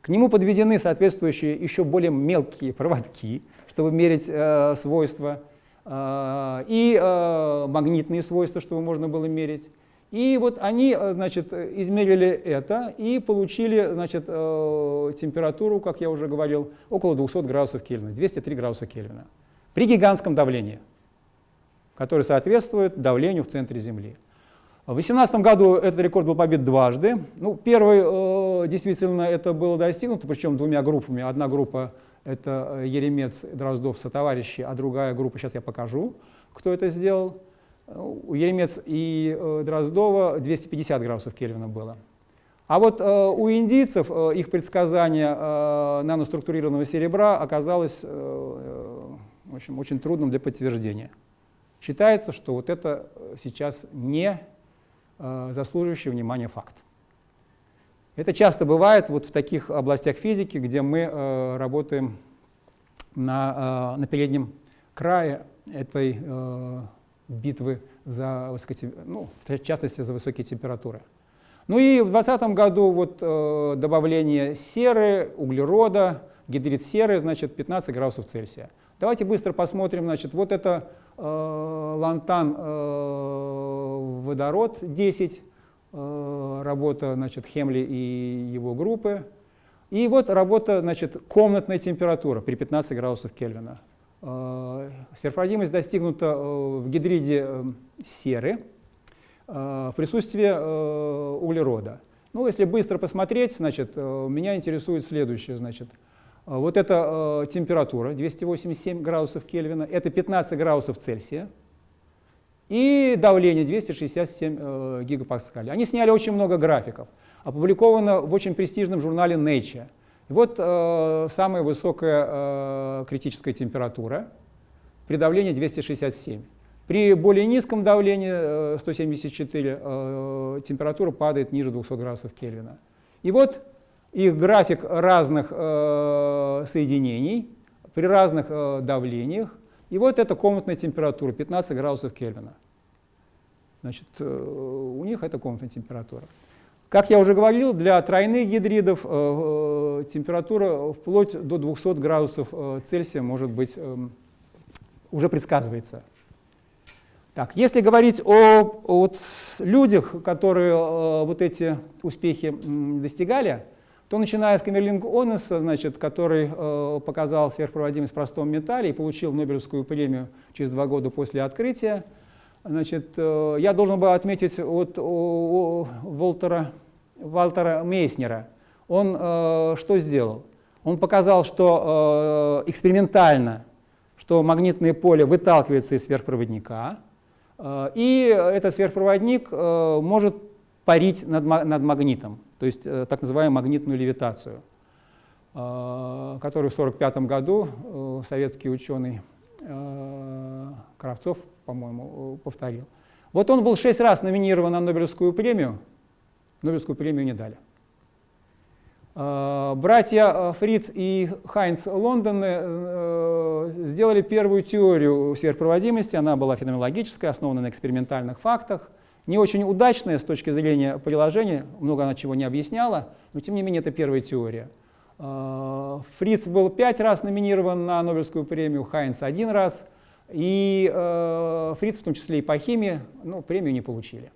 К нему подведены соответствующие еще более мелкие проводки, чтобы мерить э, свойства, э, и э, магнитные свойства, чтобы можно было мерить. И вот они, э, значит, измерили это и получили, значит, э, температуру, как я уже говорил, около 200 градусов Кельвина, 203 градуса Кельвина, при гигантском давлении, которое соответствует давлению в центре Земли. В 2018 году этот рекорд был побит дважды. Ну, первый, э, действительно, это было достигнуто, причем двумя группами. Одна группа — это Еремец, Дроздов, сотоварищи, а другая группа, сейчас я покажу, кто это сделал — у Еремец и э, Дроздова 250 градусов Кельвина было. А вот э, у индийцев э, их предсказание наноструктурированного серебра оказалось в общем, очень трудным для подтверждения. Считается, что вот это сейчас не заслуживающий внимания факт. Это часто бывает вот в таких областях физики, где мы работаем на, на переднем крае этой битвы за высокотем... ну, в частности, за высокие температуры. Ну и в 2020 году вот, э, добавление серы, углерода, гидрид серы, значит, 15 градусов Цельсия. Давайте быстро посмотрим, значит, вот это э, лантан э, водород 10, э, работа, значит, Хемли и его группы. И вот работа, значит, комнатная температура при 15 градусов Кельвина. Э, сверхпроводимость достигнута э, в гидриде э, серы в присутствии углерода. Ну, если быстро посмотреть, значит, меня интересует следующее. Значит, вот эта температура 287 градусов Кельвина, это 15 градусов Цельсия, и давление 267 гигапаскалей. Они сняли очень много графиков. Опубликовано в очень престижном журнале Nature. Вот э, самая высокая э, критическая температура при давлении 267. При более низком давлении, э, 174, э, температура падает ниже 200 градусов Кельвина. И вот их график разных э, соединений при разных э, давлениях. И вот эта комнатная температура, 15 градусов Кельвина. Значит, э, у них это комнатная температура. Как я уже говорил, для тройных гидридов э, э, температура вплоть до 200 градусов э, Цельсия может быть эм, уже предсказывается. Так, если говорить о, о людях, которые вот эти успехи достигали, то начиная с Камерлинг Онеса, значит, который показал сверхпроводимость в простом металле и получил Нобелевскую премию через два года после открытия, Значит, э, я должен был отметить от Волтера, Валтера Мейснера. Он э, что сделал? Он показал, что э, экспериментально, что магнитное поле выталкивается из сверхпроводника, э, и этот сверхпроводник э, может парить над, над магнитом, то есть э, так называемую магнитную левитацию, э, которую в 1945 году э, советский ученый Кравцов по-моему, повторил. Вот он был шесть раз номинирован на Нобелевскую премию, Нобелевскую премию не дали. Братья Фриц и Хайнц Лондоны сделали первую теорию сверхпроводимости, она была феноменологическая, основана на экспериментальных фактах, не очень удачная с точки зрения приложения, много она чего не объясняла, но тем не менее это первая теория. Фриц был пять раз номинирован на Нобелевскую премию, Хайнц один раз – и э, Фриц, в том числе и по химии, ну, премию не получили.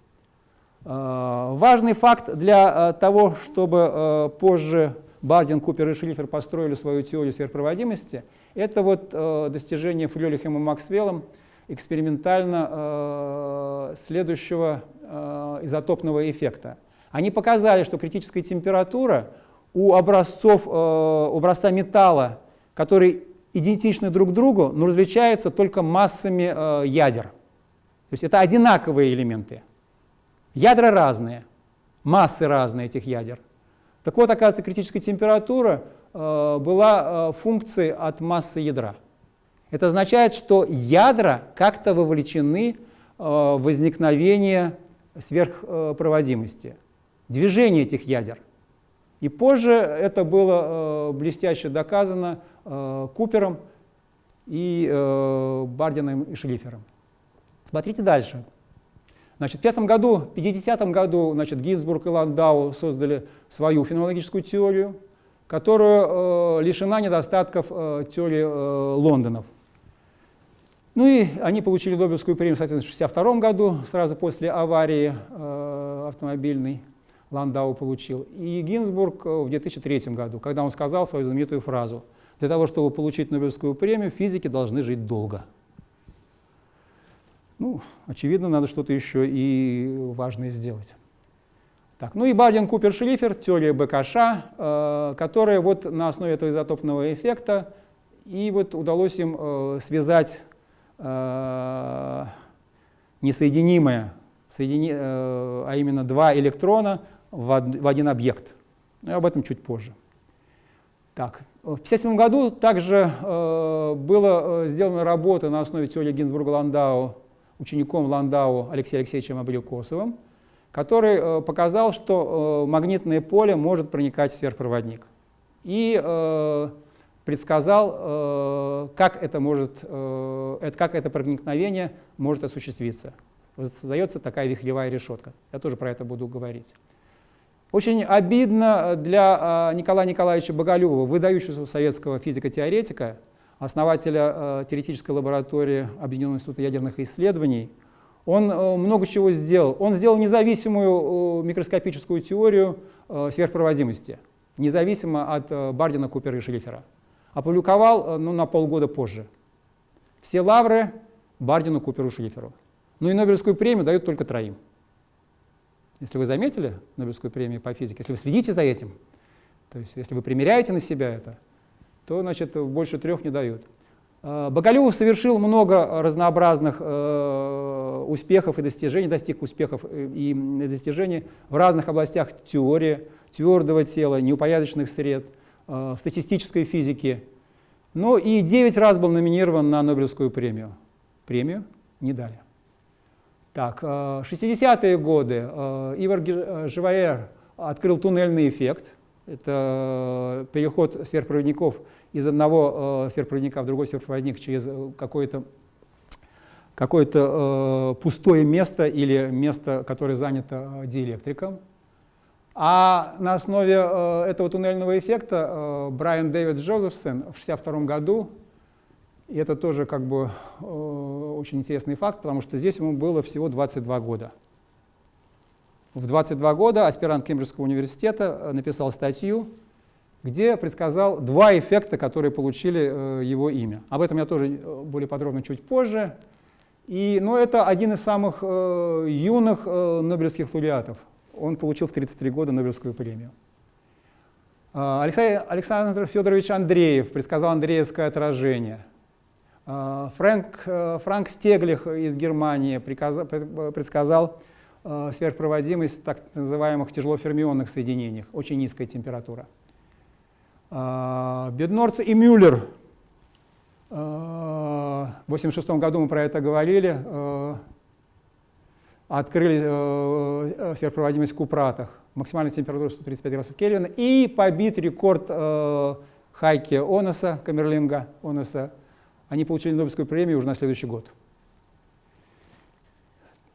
Э, важный факт для того, чтобы позже Бардин, Купер и Шлифер построили свою теорию сверхпроводимости, это вот достижение Фрёлихом и Максвеллом экспериментально э, следующего э, изотопного эффекта. Они показали, что критическая температура у образцов, э, образца металла, который идентичны друг другу, но различаются только массами ядер. То есть это одинаковые элементы. Ядра разные, массы разные этих ядер. Так вот, оказывается, критическая температура была функцией от массы ядра. Это означает, что ядра как-то вовлечены э, в возникновение сверхпроводимости, движение этих ядер. И позже это было э, блестяще доказано Э, Купером и Бардином и Шлифером. Смотрите дальше. Значит, в 50 году, в 50 году значит, Гинзбург и Ландау создали свою феноменологическую теорию, которая э, лишена недостатков э, теории э, Лондонов. Ну и они получили Нобелевскую премию, соответственно, в 1962 году, сразу после аварии э, автомобильной. Ландау получил. И Гинзбург в 2003 году, когда он сказал свою знаменитую фразу «Для того, чтобы получить Нобелевскую премию, физики должны жить долго». Ну, очевидно, надо что-то еще и важное сделать. Так, ну и Бардин, Купер, Шлифер, теория БКШ, э, которая вот на основе этого изотопного эффекта, и вот удалось им э, связать э, несоединимое, соедини, э, а именно два электрона в один объект. Но об этом чуть позже. Так, в 1957 году также э, была э, сделана работа на основе теории Гинзбурга-Ландау учеником Ландау Алексеем Алексеевичем Абрикосовым, который э, показал, что э, магнитное поле может проникать в сверхпроводник. И э, предсказал, э, как, это может, э, как это проникновение может осуществиться. Создается такая вихревая решетка. Я тоже про это буду говорить. Очень обидно для а, Николая Николаевича Боголюбова, выдающегося советского физико-теоретика, основателя теоретической лаборатории Объединенного института ядерных исследований. Он много чего сделал. Он сделал независимую микроскопическую теорию сверхпроводимости, независимо от Бардина, Купера и Шлифера. Опубликовал ну, на полгода позже. Все лавры Бардину, Куперу, Шлиферу. Ну и Нобелевскую премию дают только троим. Если вы заметили Нобелевскую премию по физике, если вы следите за этим, то есть если вы примеряете на себя это, то значит, больше трех не дают. А, Боголюбов совершил много разнообразных э, успехов и достижений, достиг успехов и достижений в разных областях теории, твердого тела, неупорядоченных сред, э, в статистической физике. Но и 9 раз был номинирован на Нобелевскую премию. Премию не дали. Так, 60-е э, годы э, Ивар э, Живаер открыл туннельный эффект. Это переход сверхпроводников из одного сверхпроводника в другой сверхпроводник через какое-то какое, -то, пустое место или место, которое занято диэлектриком. А на основе этого туннельного эффекта Брайан Дэвид Джозефсон в 1962 году и это тоже как бы э, очень интересный факт, потому что здесь ему было всего 22 года. В 22 года аспирант Кембриджского университета э, написал статью, где предсказал два эффекта, которые получили э, его имя. Об этом я тоже э, более подробно чуть позже. И, но это один из самых э, юных э, нобелевских лауреатов. Он получил в 33 года Нобелевскую премию. Э, Алексей, Александр Федорович Андреев предсказал Андреевское отражение – а, Фрэнк, э, Франк Стеглих из Германии предсказал э, сверхпроводимость так называемых тяжелофермионных соединений, очень низкая температура. А, Беднорц и Мюллер, э, в 1986 году мы про это говорили, открыли сверхпроводимость в купратах, максимальная температура 135 градусов Кельвина, и побит рекорд Хейке Оннеса, Камерлинга Оннеса, они получили Нобелевскую премию уже на следующий год.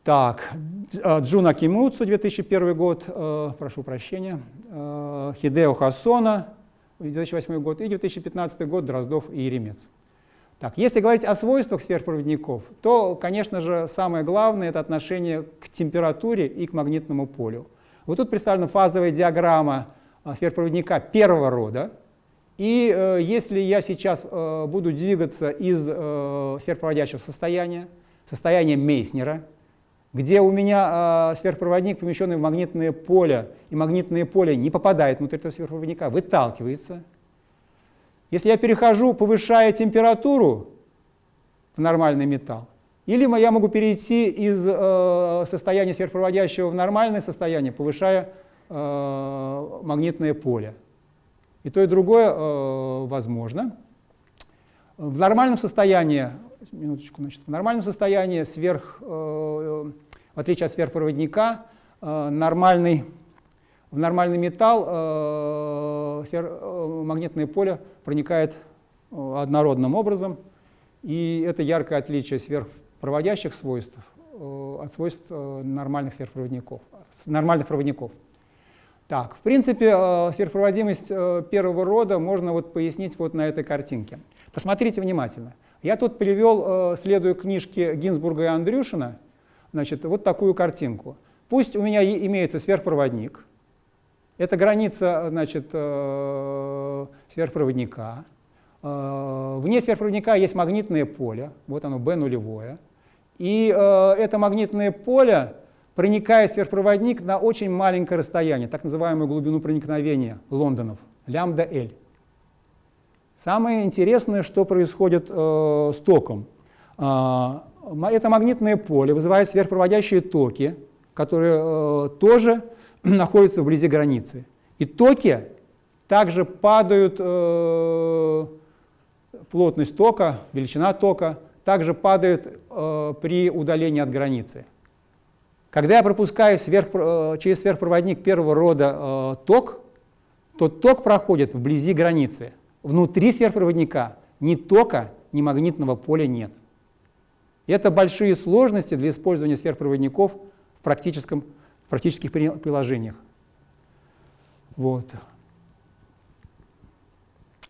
Так, э, Джун Акимицу, 2001 год, э, прошу прощения, э, Хидео Хосоно, 2008 год, и 2015 год Дроздов и Еремец. Так, если говорить о свойствах сверхпроводников, то, конечно же, самое главное — это отношение к температуре и к магнитному полю. Вот тут представлена фазовая диаграмма сверхпроводника первого рода, и э, если я сейчас э, буду двигаться из э, сверхпроводящего состояния, состояния Мейснера, где у меня э, сверхпроводник, помещенный в магнитное поле, и магнитное поле не попадает внутрь этого сверхпроводника, выталкивается. Если я перехожу, повышая температуру в нормальный металл, или я могу перейти из э, состояния сверхпроводящего в нормальное состояние, повышая э, магнитное поле. И то, и другое э, возможно. В нормальном состоянии, минуточку, значит, в нормальном состоянии сверх, э, в отличие от сверхпроводника, э, нормальный, в нормальный металл э, магнитное поле проникает э, однородным образом, и это яркое отличие сверхпроводящих свойств от свойств нормальных сверхпроводников, нормальных проводников. Так, в принципе, сверхпроводимость первого рода можно вот пояснить вот на этой картинке. Посмотрите внимательно. Я тут привел, следуя книжке Гинзбурга и Андрюшина, значит, вот такую картинку. Пусть у меня имеется сверхпроводник, это граница значит, э, сверхпроводника. Э, вне сверхпроводника есть магнитное поле, вот оно B нулевое. И э, это магнитное поле проникает в сверхпроводник на очень маленькое расстояние, так называемую глубину проникновения лондонов, лямбда L. Самое интересное, что происходит с током. Это магнитное поле вызывает сверхпроводящие токи, которые тоже *clears throat* находятся вблизи границы. И токи также падают, э, плотность тока, величина тока, также падает э, при удалении от границы. Когда я пропускаю сверх, э, через сверхпроводник первого рода э, ток, то ток проходит вблизи границы. Внутри сверхпроводника ни тока, ни магнитного поля нет. Это большие сложности для использования сверхпроводников в практическом практических приложениях. Вот.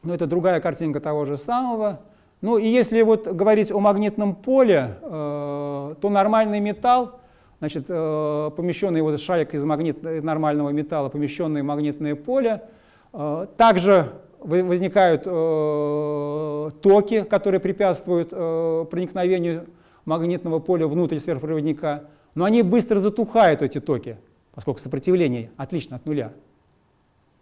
Но это другая картинка того же самого. Ну и если вот говорить о магнитном поле, э, то нормальный металл, значит, э, помещенный вот шарик из, магнит, из нормального металла, помещенный в магнитное поле, э, также возникают э, токи, которые препятствуют э, проникновению магнитного поля внутрь сверхпроводника но они быстро затухают, эти токи, поскольку сопротивление отлично от нуля.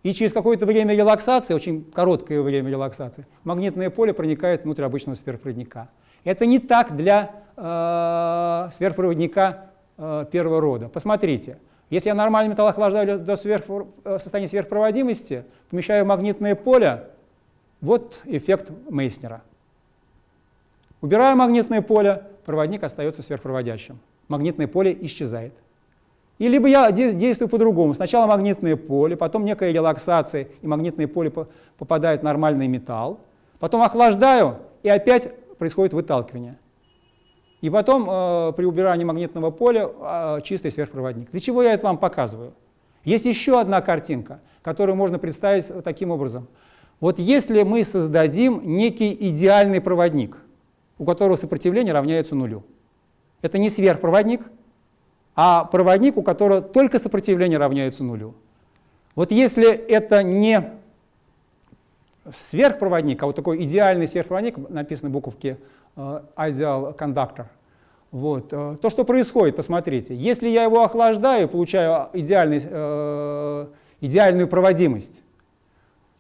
И через какое-то время релаксации, очень короткое время релаксации, магнитное поле проникает внутрь обычного сверхпроводника. Это не так для э, сверхпроводника э, первого рода. Посмотрите, если я нормальный металл охлаждаю до сверх, э, состояния сверхпроводимости, помещаю магнитное поле, вот эффект Мейснера. Убираю магнитное поле, проводник остается сверхпроводящим магнитное поле исчезает. И либо я действую по-другому. Сначала магнитное поле, потом некая релаксация, и магнитное поле попадает в нормальный металл. Потом охлаждаю, и опять происходит выталкивание. И потом э, при убирании магнитного поля э, чистый сверхпроводник. Для чего я это вам показываю? Есть еще одна картинка, которую можно представить таким образом. Вот если мы создадим некий идеальный проводник, у которого сопротивление равняется нулю, это не сверхпроводник, а проводник, у которого только сопротивление равняется нулю. Вот если это не сверхпроводник, а вот такой идеальный сверхпроводник, написано буковки uh, ideal conductor, вот, uh, то, что происходит, посмотрите, если я его охлаждаю, получаю идеальный, uh, идеальную проводимость,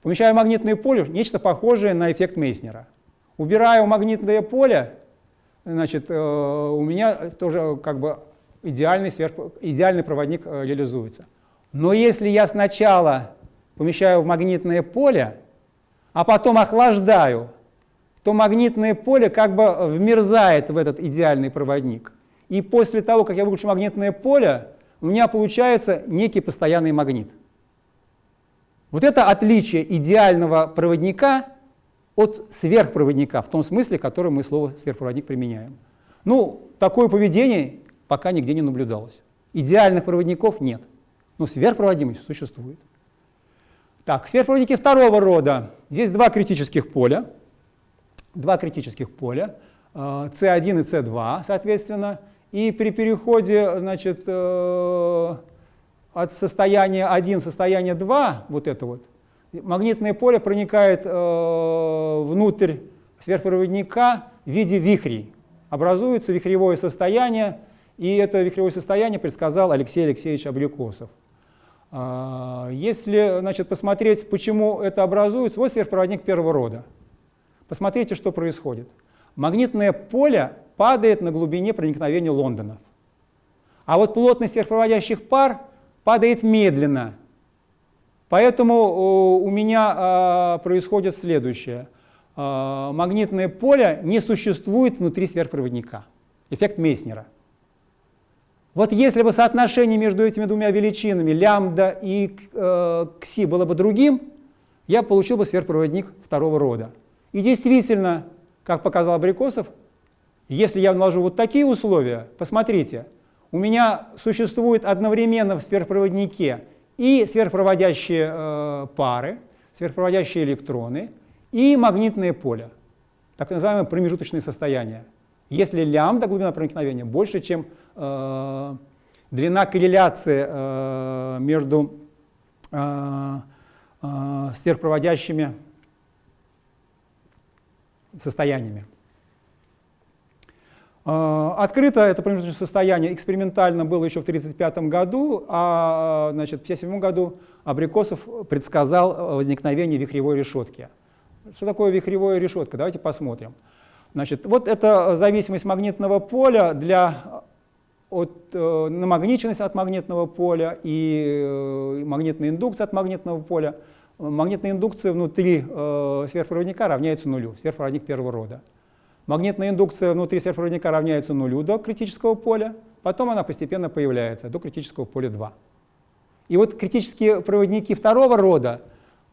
помещаю магнитное поле, нечто похожее на эффект Мейснера. Убираю магнитное поле, значит, э, у меня тоже как бы идеальный, сверх, идеальный проводник э, реализуется. Но если я сначала помещаю в магнитное поле, а потом охлаждаю, то магнитное поле как бы вмерзает в этот идеальный проводник. И после того, как я выключу магнитное поле, у меня получается некий постоянный магнит. Вот это отличие идеального проводника от сверхпроводника, в том смысле, в котором мы слово сверхпроводник применяем. Ну, такое поведение пока нигде не наблюдалось. Идеальных проводников нет, но сверхпроводимость существует. Так, сверхпроводники второго рода. Здесь два критических поля. Два критических поля, C1 э, и C2, соответственно. И при переходе значит, э, от состояния 1 в состояние 2, вот это вот, магнитное поле проникает э, внутрь сверхпроводника в виде вихрей. Образуется вихревое состояние, и это вихревое состояние предсказал Алексей Алексеевич Обликосов. Э, если значит, посмотреть, почему это образуется, вот сверхпроводник первого рода. Посмотрите, что происходит. Магнитное поле падает на глубине проникновения Лондонов. А вот плотность сверхпроводящих пар падает медленно, Поэтому у меня а, происходит следующее. А, магнитное поле не существует внутри сверхпроводника. Эффект Мейснера. Вот если бы соотношение между этими двумя величинами, лямбда и э, кси, было бы другим, я получил бы сверхпроводник второго рода. И действительно, как показал Абрикосов, Если я наложу вот такие условия, посмотрите, у меня существует одновременно в сверхпроводнике и сверхпроводящие э, пары, сверхпроводящие электроны и магнитное поле, так называемое промежуточное состояние. Если лямбда, глубина проникновения, больше, чем э, длина корреляции э, между э, э, сверхпроводящими состояниями. Э, открыто это промежуточное состояние экспериментально было еще в 1935 году, а значит, в 1957 году Абрикосов предсказал возникновение вихревой решетки. Что такое вихревая решетка? Давайте посмотрим. Значит, вот это зависимость магнитного поля для от, э, намагниченность от магнитного поля и э, магнитная индукция от магнитного поля. Магнитная индукция внутри э, сверхпроводника равняется нулю, сверхпроводник первого рода. Магнитная индукция внутри сверхпроводника равняется нулю до критического поля, потом она постепенно появляется до критического поля 2. И вот критические проводники второго рода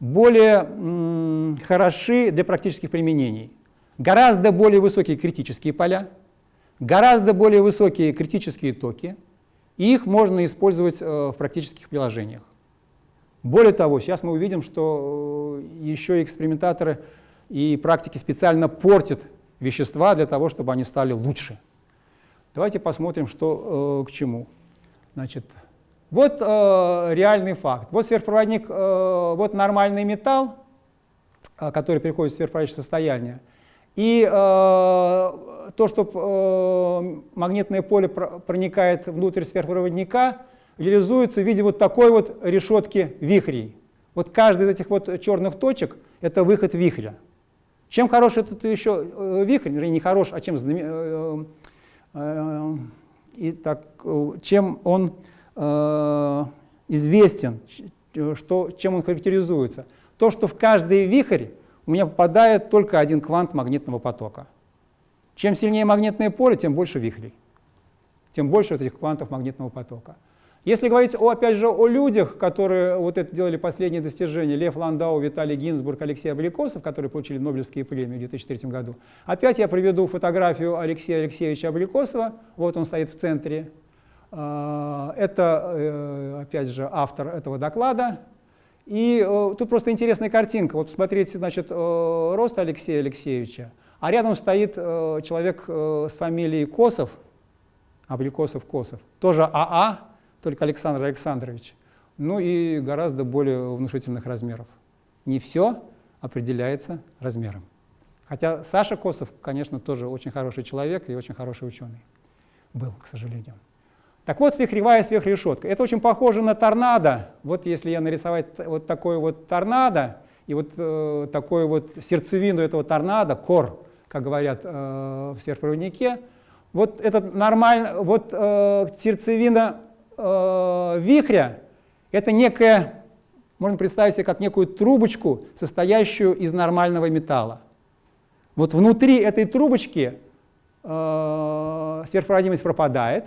более хороши для практических применений. Гораздо более высокие критические поля, гораздо более высокие критические токи, и их можно использовать э, в практических приложениях. Более того, сейчас мы увидим, что э, еще экспериментаторы и практики специально портят вещества для того, чтобы они стали лучше. Давайте посмотрим, что э, к чему. Значит, вот э, реальный факт. Вот сверхпроводник, э, вот нормальный металл, э, который переходит в сверхпроводящее состояние. И э, то, что э, магнитное поле проникает внутрь сверхпроводника, реализуется в виде вот такой вот решетки вихрей. Вот каждый из этих вот черных точек — это выход вихря. Чем хорош этот еще э, вихрь, вернее, не хорош, а чем, э, э, и так, чем он известен, что, чем он характеризуется? То, что в каждый вихрь у меня попадает только один квант магнитного потока. Чем сильнее магнитное поле, тем больше вихрей, тем больше вот этих квантов магнитного потока. Если говорить, о, опять же, о людях, которые вот это делали последние достижения, Лев Ландау, Виталий Гинзбург, Алексей Абрикосов, которые получили Нобелевские премии в 2003 году, опять я приведу фотографию Алексея Алексеевича Абрикосова, вот он стоит в центре. А, это, э, опять же, автор этого доклада. И э, тут просто интересная картинка. Вот смотрите, значит, э, рост Алексея Алексеевича, а рядом стоит человек с фамилией Косов, Абрикосов Косов, тоже АА, только Александр Александрович, ну и гораздо более внушительных размеров. Не все определяется размером. Хотя Саша Косов, конечно, тоже очень хороший человек и очень хороший ученый. Был, к сожалению. Так вот, вихревая сверхрешетка. Это очень похоже на торнадо. Вот если я нарисовать вот такой вот торнадо, и вот э, такую вот сердцевину этого торнадо, кор, как говорят э, в сверхпроводнике, вот это нормально, вот э, сердцевина э, вихря — это некая, можно представить себе как некую трубочку, состоящую из нормального металла. Вот внутри этой трубочки э, сверхпроводимость пропадает,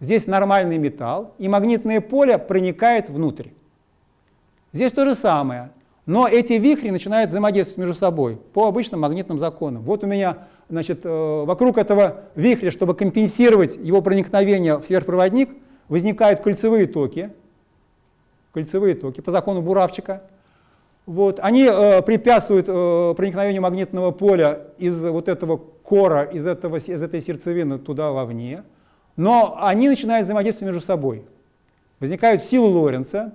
здесь нормальный металл, и магнитное поле проникает внутрь. Здесь то же самое, но эти вихри начинают взаимодействовать между собой по обычным магнитным законам. Вот у меня значит, э, вокруг этого вихря, чтобы компенсировать его проникновение в сверхпроводник, возникают кольцевые токи, кольцевые токи по закону Буравчика. Вот. Они э, препятствуют э, проникновению магнитного поля из вот этого кора, из, этого, из этой сердцевины туда вовне, но они начинают взаимодействовать между собой. Возникают силы Лоренца.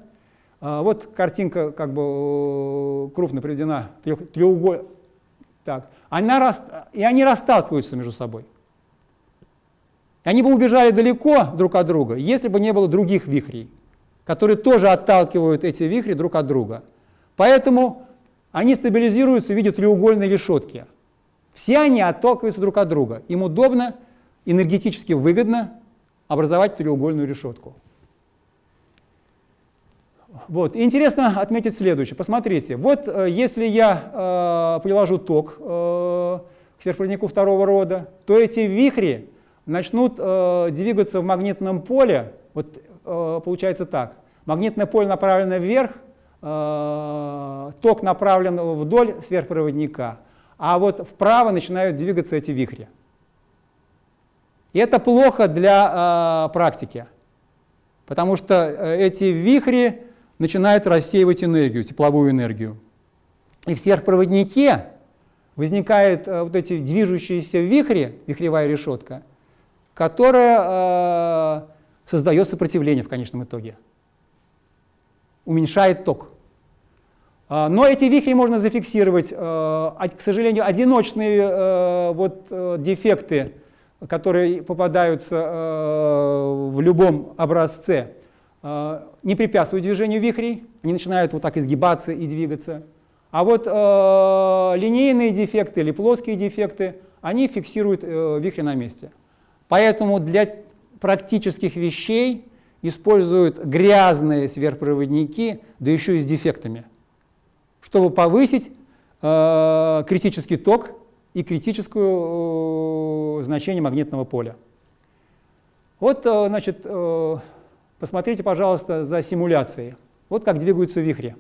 Э, вот картинка как бы э, крупно приведена, треугольник. Так. Она. И они расталкиваются между собой. Они бы убежали далеко друг от друга, если бы не было других вихрей, которые тоже отталкивают эти вихри друг от друга. Поэтому они стабилизируются в виде треугольной решетки. Все они отталкиваются друг от друга. Им удобно, энергетически выгодно образовать треугольную решетку. Вот. И интересно отметить следующее. Посмотрите, вот э, если я э, приложу ток э, к сверхпроводнику второго рода, то эти вихри начнут э, двигаться в магнитном поле, вот э, получается так, магнитное поле направлено вверх, э, ток направлен вдоль сверхпроводника, а вот вправо начинают двигаться эти вихри. И это плохо для э, практики, потому что э, эти вихри начинают рассеивать энергию, тепловую энергию. И в сверхпроводнике возникает э, вот эти движущиеся вихри, вихревая решетка, которая э, создает сопротивление в конечном итоге, уменьшает ток. А, но эти вихри можно зафиксировать. Э, к сожалению, одиночные э, вот, дефекты, которые попадаются в любом образце, не препятствуют движению вихрей, они начинают вот так изгибаться и двигаться. А вот линейные дефекты или плоские дефекты, они фиксируют вихри на месте. Поэтому для практических вещей используют грязные сверхпроводники, да еще и с дефектами чтобы повысить э, критический ток и критическое э, значение магнитного поля. Вот, э, значит, э, посмотрите, пожалуйста, за симуляцией. Вот как двигаются вихри.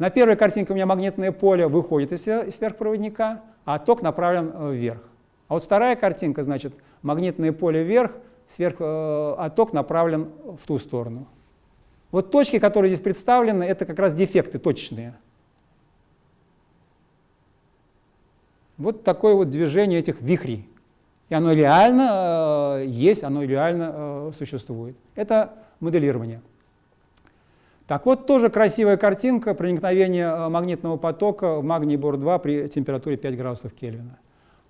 На первой картинке у меня магнитное поле выходит из сверхпроводника, а ток направлен э, вверх. А вот вторая картинка, значит, магнитное поле вверх, сверх, э, а ток направлен в ту сторону. Вот точки, которые здесь представлены, это как раз дефекты точечные. Вот такое вот движение этих вихрей. И оно реально э, есть, оно реально э, существует. Это моделирование. Так вот, тоже красивая картинка проникновения э, магнитного потока в магний бор-2 при температуре 5 градусов Кельвина.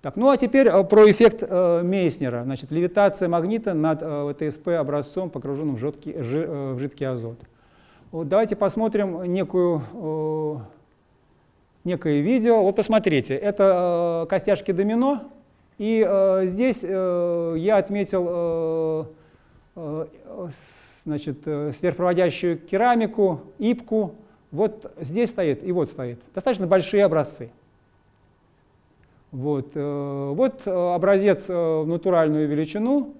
Так, ну а теперь э, про эффект э, Мейснера. Значит, левитация магнита над э, ТСП образцом, погруженным в, жидкий, жи, э, в жидкий азот. Вот давайте посмотрим некую, э, некое видео. Вот посмотрите, это э, костяшки домино. И э, здесь э, я отметил э, э, значит, э, сверхпроводящую керамику, ипку. Вот здесь стоит и вот стоит. Достаточно большие образцы. Вот, э, вот э, образец э, в натуральную величину.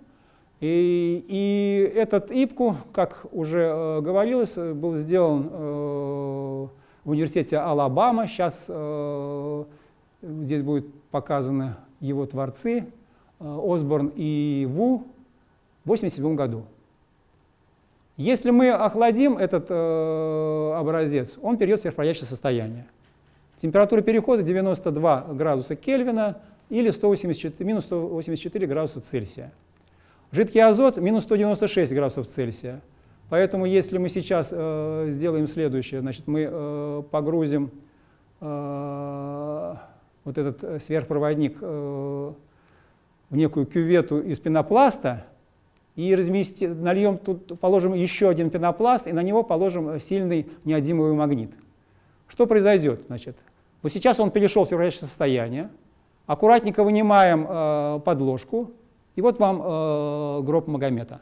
И, и этот ИПКУ, как уже говорилось, был сделан в университете Алабама. Сейчас здесь будут показаны его творцы, Осборн и Ву, в 1987 году. Если мы охладим этот образец, он перейдет в сверхпроходящее состояние. Температура перехода 92 градуса Кельвина или 184, минус 184 градуса Цельсия. Жидкий азот минус 196 градусов Цельсия. Поэтому если мы сейчас э, сделаем следующее, значит, мы э, погрузим э, вот этот сверхпроводник э, в некую кювету из пенопласта и разместим, нальем тут, положим еще один пенопласт и на него положим сильный неодимовый магнит. Что произойдет? Значит, вот сейчас он перешел в сверхврачное состояние. Аккуратненько вынимаем э, подложку, и вот вам э, гроб Магомета.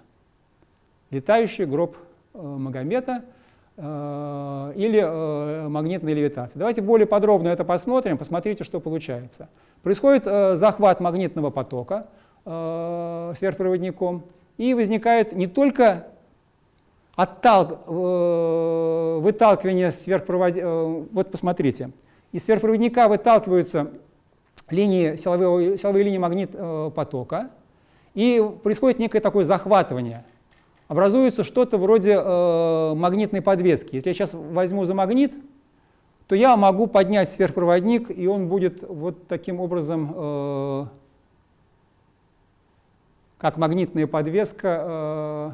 Летающий гроб э, Магомета э, или э, магнитная левитация. Давайте более подробно это посмотрим, посмотрите, что получается. Происходит э, захват магнитного потока э, сверхпроводником, и возникает не только отталк, э, выталкивание сверхпроводника, э, вот посмотрите, из сверхпроводника выталкиваются линии, силовые, силовые линии магнит э, потока, и происходит некое такое захватывание. Образуется что-то вроде э, магнитной подвески. Если я сейчас возьму за магнит, то я могу поднять сверхпроводник, и он будет вот таким образом, э, как магнитная подвеска, э,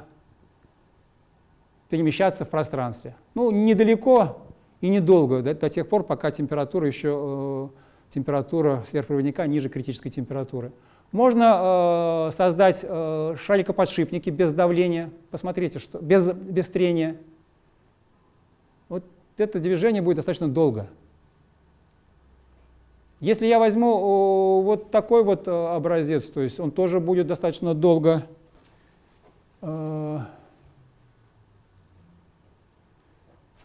перемещаться в пространстве. Ну, недалеко, и недолго, до, до тех пор, пока температура еще э, температура сверхпроводника ниже критической температуры. Можно э, создать э, шарикоподшипники без давления, посмотрите, что, без, без трения. Вот это движение будет достаточно долго. Если я возьму вот такой вот э, образец, то есть он тоже будет достаточно долго э,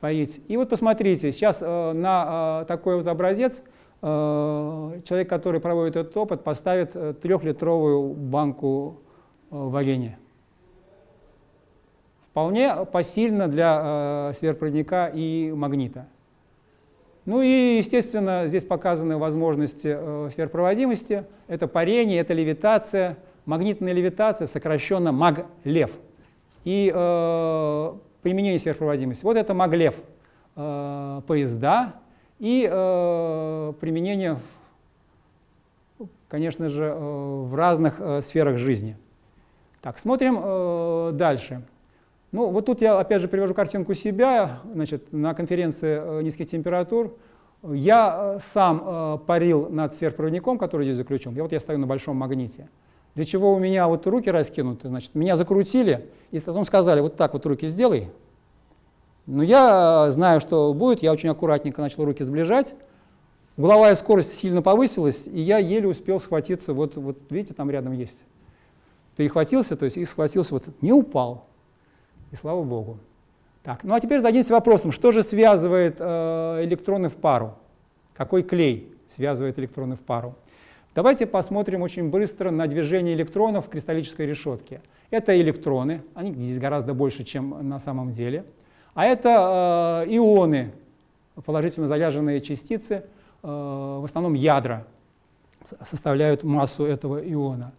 поить. И вот посмотрите, сейчас э, на э, такой вот образец э, человек, который проводит этот опыт, поставит трехлитровую банку варенья. Вполне посильно для сверхпроводника и магнита. Ну и, естественно, здесь показаны возможности сверхпроводимости. Это парение, это левитация, магнитная левитация, сокращенно МАГЛЕВ. И э, применение сверхпроводимости. Вот это МАГЛЕВ э, поезда и э, применение, конечно же, э, в разных э, сферах жизни. Так, смотрим э, дальше. Ну, вот тут я опять же привожу картинку себя, значит, на конференции э, низких температур. Я э, сам э, парил над сверхпроводником, который здесь заключен. Я вот я стою на большом магните. Для чего у меня вот руки раскинуты, значит, меня закрутили, и потом сказали, вот так вот руки сделай. Но я знаю, что будет, я очень аккуратненько начал руки сближать. Угловая скорость сильно повысилась, и я еле успел схватиться, вот, вот видите, там рядом есть. Перехватился, то есть и схватился, вот не упал. И слава богу. Так, ну а теперь зададимся вопросом, что же связывает э, электроны в пару? Какой клей связывает электроны в пару? Давайте посмотрим очень быстро на движение электронов в кристаллической решетке. Это электроны, они здесь гораздо больше, чем на самом деле. А это э, ионы, положительно заряженные частицы, э, в основном ядра составляют массу этого иона.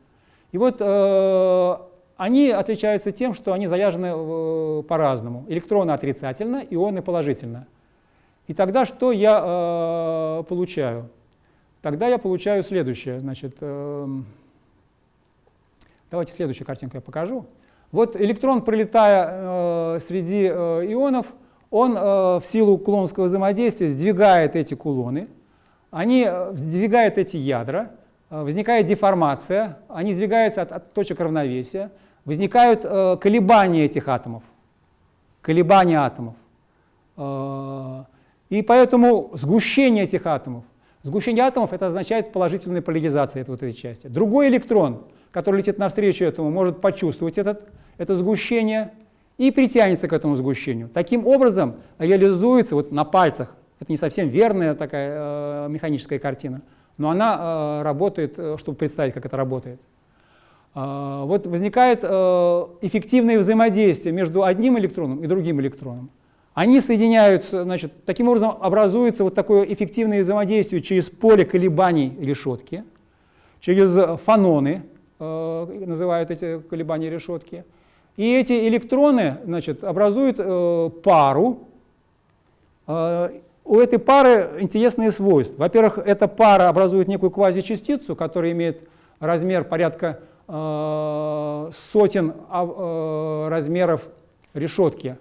И вот э, они отличаются тем, что они заряжены э, по-разному. Электроны отрицательно, ионы положительно. И тогда что я э, получаю? Тогда я получаю следующее. Значит, э, давайте следующую картинку я покажу. Вот электрон, пролетая э, среди э, ионов, он э, в силу кулоновского взаимодействия сдвигает эти кулоны, они сдвигают эти ядра, возникает деформация, они сдвигаются от, от точек равновесия, возникают колебания этих атомов, колебания атомов. И поэтому сгущение этих атомов, сгущение атомов это означает положительная поляризация этой, вот этой части. Другой электрон, который летит навстречу этому, может почувствовать этот, это сгущение и притянется к этому сгущению. Таким образом реализуется вот на пальцах, это не совсем верная такая э, механическая картина, но она э, работает, э, чтобы представить, как это работает. А, вот возникает э, эффективное взаимодействие между одним электроном и другим электроном. Они соединяются, значит, таким образом образуется вот такое эффективное взаимодействие через поле колебаний решетки, через фаноны, э, называют эти колебания решетки. И эти электроны значит, образуют э, пару. У этой пары интересные свойства. Во-первых, эта пара образует некую квазичастицу, которая имеет размер порядка Э, сотен а, э, размеров решетки,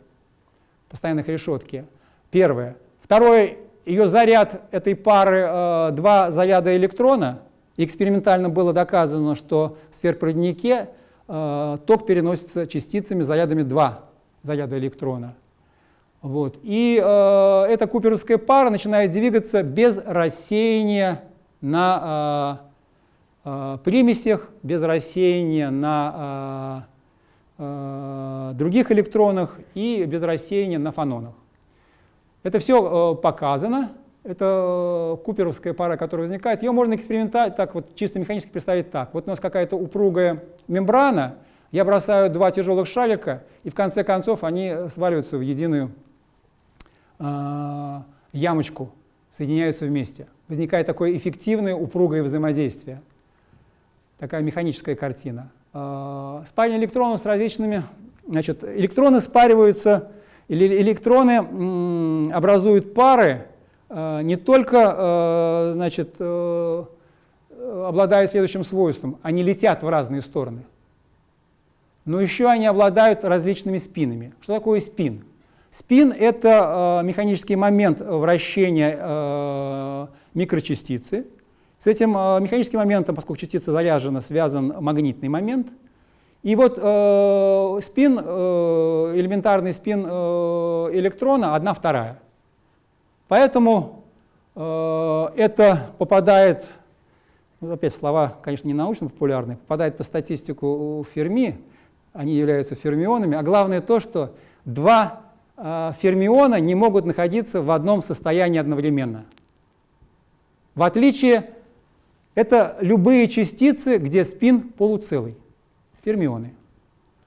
постоянных решетки. Первое. Второе, ее заряд этой пары э, два заряда электрона. Экспериментально было доказано, что в сверхпроводнике ток переносится частицами зарядами 2 заряда электрона. Вот. И э, эта куперовская пара начинает двигаться без рассеяния на Э, примесях, без рассеяния на э, э, других электронах и без рассеяния на фанонах. Это все показано. Это куперовская пара, которая возникает. Ее можно экспериментально, так вот чисто механически представить так. Вот у нас какая-то упругая мембрана, я бросаю два тяжелых шарика, и в конце концов они сваливаются в единую э, ямочку, соединяются вместе. Возникает такое эффективное упругое взаимодействие такая механическая картина. А, спаривание электронов с различными... Значит, электроны спариваются, или электроны образуют пары а, не только, а, значит, э, обладая следующим свойством, они летят в разные стороны, но еще они обладают различными спинами. Что такое спин? Спин — это механический момент вращения микрочастицы, с этим э, механическим моментом, поскольку частица заряжена, связан магнитный момент. И вот э, спин, э, элементарный спин э, электрона одна вторая. Поэтому э, это попадает, ну, опять слова, конечно, не научно-популярные, попадает по статистику Ферми, они являются фермионами, а главное то, что два э, фермиона не могут находиться в одном состоянии одновременно. В отличие это любые частицы, где спин полуцелый, фермионы.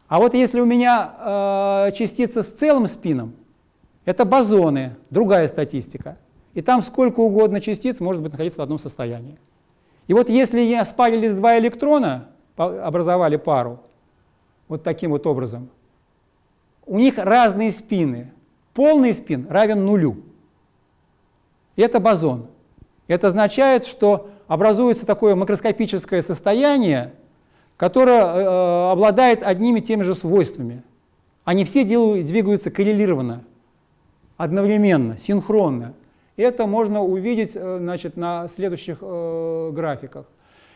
А вот если у меня э, частица с целым спином, это бозоны, другая статистика. И там сколько угодно частиц может быть находиться в одном состоянии. И вот если я спарились два электрона, образовали пару вот таким вот образом, у них разные спины. Полный спин равен нулю. И это бозон. Это означает, что образуется такое макроскопическое состояние, которое э, обладает одними и теми же свойствами. Они все делают, двигаются коррелированно, одновременно, синхронно. Это можно увидеть э, значит, на следующих э, графиках.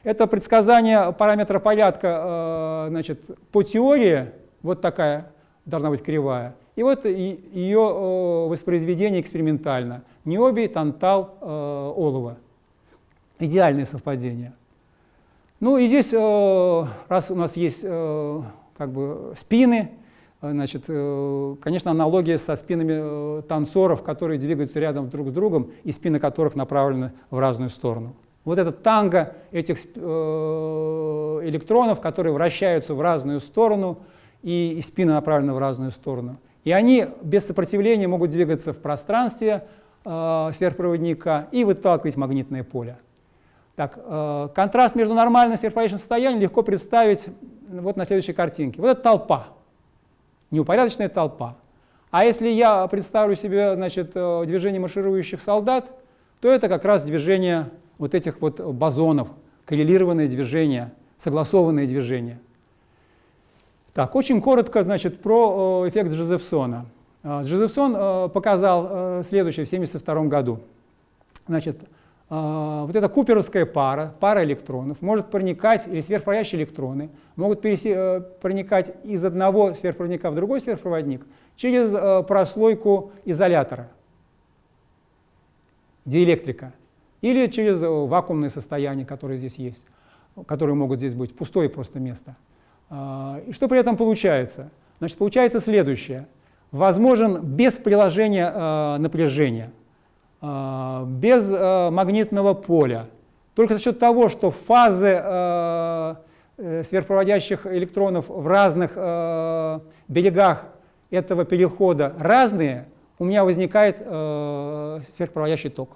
Это предсказание параметра порядка э, значит, по теории, вот такая должна быть кривая, и вот ее э, воспроизведение экспериментально. Ниоби, Тантал, э, Олова. Идеальное совпадение. Ну и здесь, э, раз у нас есть э, как бы спины, э, значит, конечно, аналогия со спинами танцоров, которые двигаются рядом друг с другом, и спины которых направлены в разную сторону. Вот этот танго этих электронов, которые вращаются в разную сторону, и, спины направлены в разную сторону. И они без сопротивления могут двигаться в пространстве сверхпроводника и выталкивать магнитное поле. Так, э, контраст между нормальным и сверхпроводящим состоянием легко представить вот на следующей картинке. Вот это толпа, неупорядоченная толпа. А если я представлю себе значит, э, движение марширующих солдат, то это как раз движение вот этих вот бозонов, коррелированные движения, согласованные движения. Так, очень коротко, значит, про э, эффект Джозефсона. Э, Джозефсон показал следующее в 1972 году. Значит, вот эта куперовская пара, пара электронов, может проникать, или сверхпроводящие электроны, могут проникать из одного сверхпроводника в другой сверхпроводник через прослойку изолятора, диэлектрика. Или через э, вакуумное состояние, которое здесь есть, которые могут здесь быть, пустое просто место. А, и что при этом получается? Значит, получается следующее. Возможен без приложения э, напряжения, э, без магнитного поля, только за счет того, что фазы сверхпроводящих электронов в разных берегах этого перехода разные, у меня возникает сверхпроводящий ток.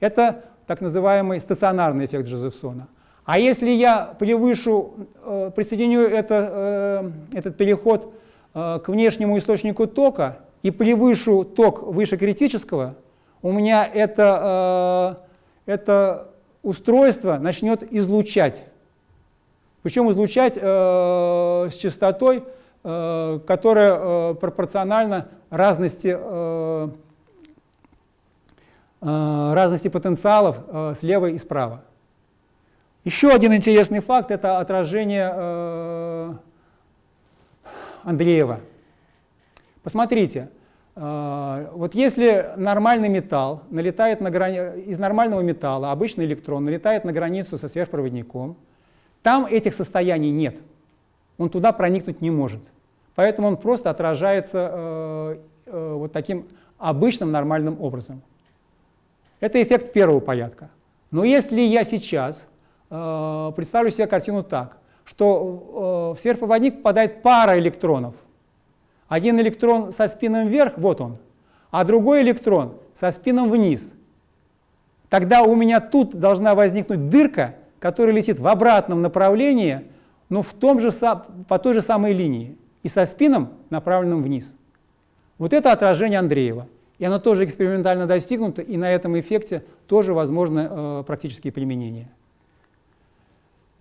Это так называемый стационарный эффект Джозефсона. А если я превышу, э, присоединю это, э, этот переход э, к внешнему источнику тока и превышу ток выше критического, у меня это, это устройство начнет излучать. Причем излучать с частотой, которая пропорциональна разности Э, разности потенциалов э, слева и справа. Еще один интересный факт – это отражение э, Андреева. Посмотрите, вот если нормальный металл налетает на грани... из нормального металла, обычный электрон налетает на границу со сверхпроводником, там этих состояний нет, он туда проникнуть не может. Поэтому он просто отражается э, э, вот таким обычным нормальным образом. Это эффект первого порядка. Но если я сейчас э, представлю себе картину так, что э, в сверхпроводник попадает пара электронов, один электрон со спином вверх, вот он, а другой электрон со спином вниз, тогда у меня тут должна возникнуть дырка, которая летит в обратном направлении, но в том же, по той же самой линии, и со спином, направленным вниз. Вот это отражение Андреева. И оно тоже экспериментально достигнуто, и на этом эффекте тоже возможны э, практические применения.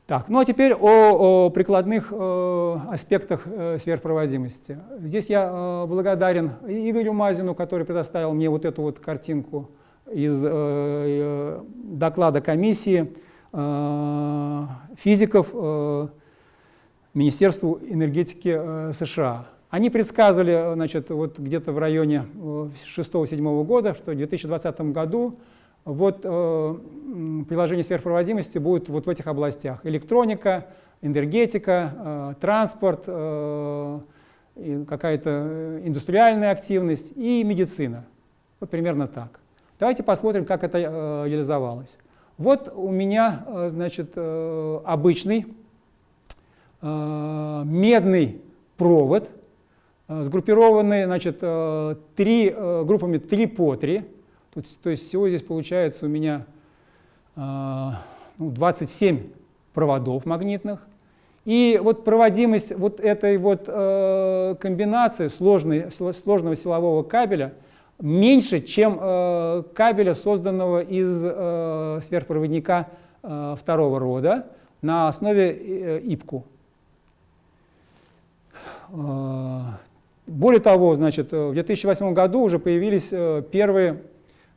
Так, ну а теперь о, о прикладных э, аспектах э, сверхпроводимости. Здесь я э, благодарен Игорю Мазину, который предоставил мне вот эту вот картинку из э, э, доклада комиссии э, физиков э, Министерству энергетики э, США. Они предсказывали значит, вот где-то в районе 6-7 э, года, что в 2020 году вот, э, приложение сверхпроводимости будет вот в этих областях. Электроника, энергетика, э, транспорт, э, какая-то индустриальная активность и медицина. Вот примерно так. Давайте посмотрим, как это э, реализовалось. Вот у меня э, значит, э, обычный э, медный провод, Э, сгруппированы значит, э, три, э, группами 3 по 3. Тут, то есть всего здесь получается у меня ну, 27 проводов магнитных. И вот проводимость вот этой вот э, комбинации сложной, сложного силового кабеля меньше, чем э, кабеля, созданного из э, сверхпроводника э, второго рода на основе э, ИПКУ. Э, более того, значит, в 2008 году уже появились э, первые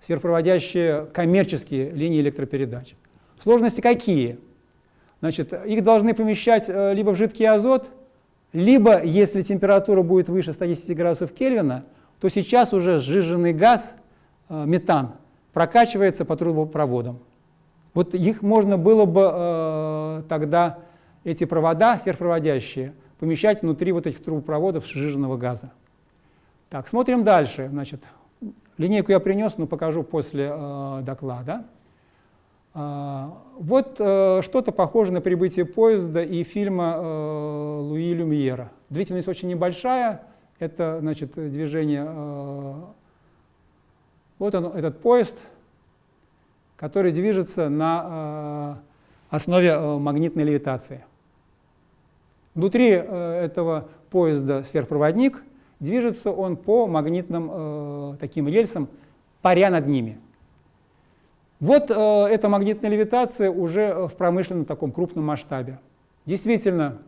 сверхпроводящие коммерческие линии электропередач. Сложности какие? Значит, их должны помещать э, либо в жидкий азот, либо, если температура будет выше 110 градусов Кельвина, то сейчас уже сжиженный газ, э, метан, прокачивается по трубопроводам. Вот их можно было бы э, тогда, эти провода сверхпроводящие, помещать внутри вот этих трубопроводов сжиженного газа. Так, смотрим дальше. Значит, линейку я принес, но покажу после э, доклада. А, вот э, что-то похоже на прибытие поезда и фильма э, Луи Люмьера. Длительность очень небольшая, это значит, движение... Э, вот он, этот поезд, который движется на основе магнитной левитации. Внутри этого поезда сверхпроводник, движется он по магнитным таким рельсам, паря над ними. Вот э, эта магнитная левитация уже в промышленном таком крупном масштабе. Действительно,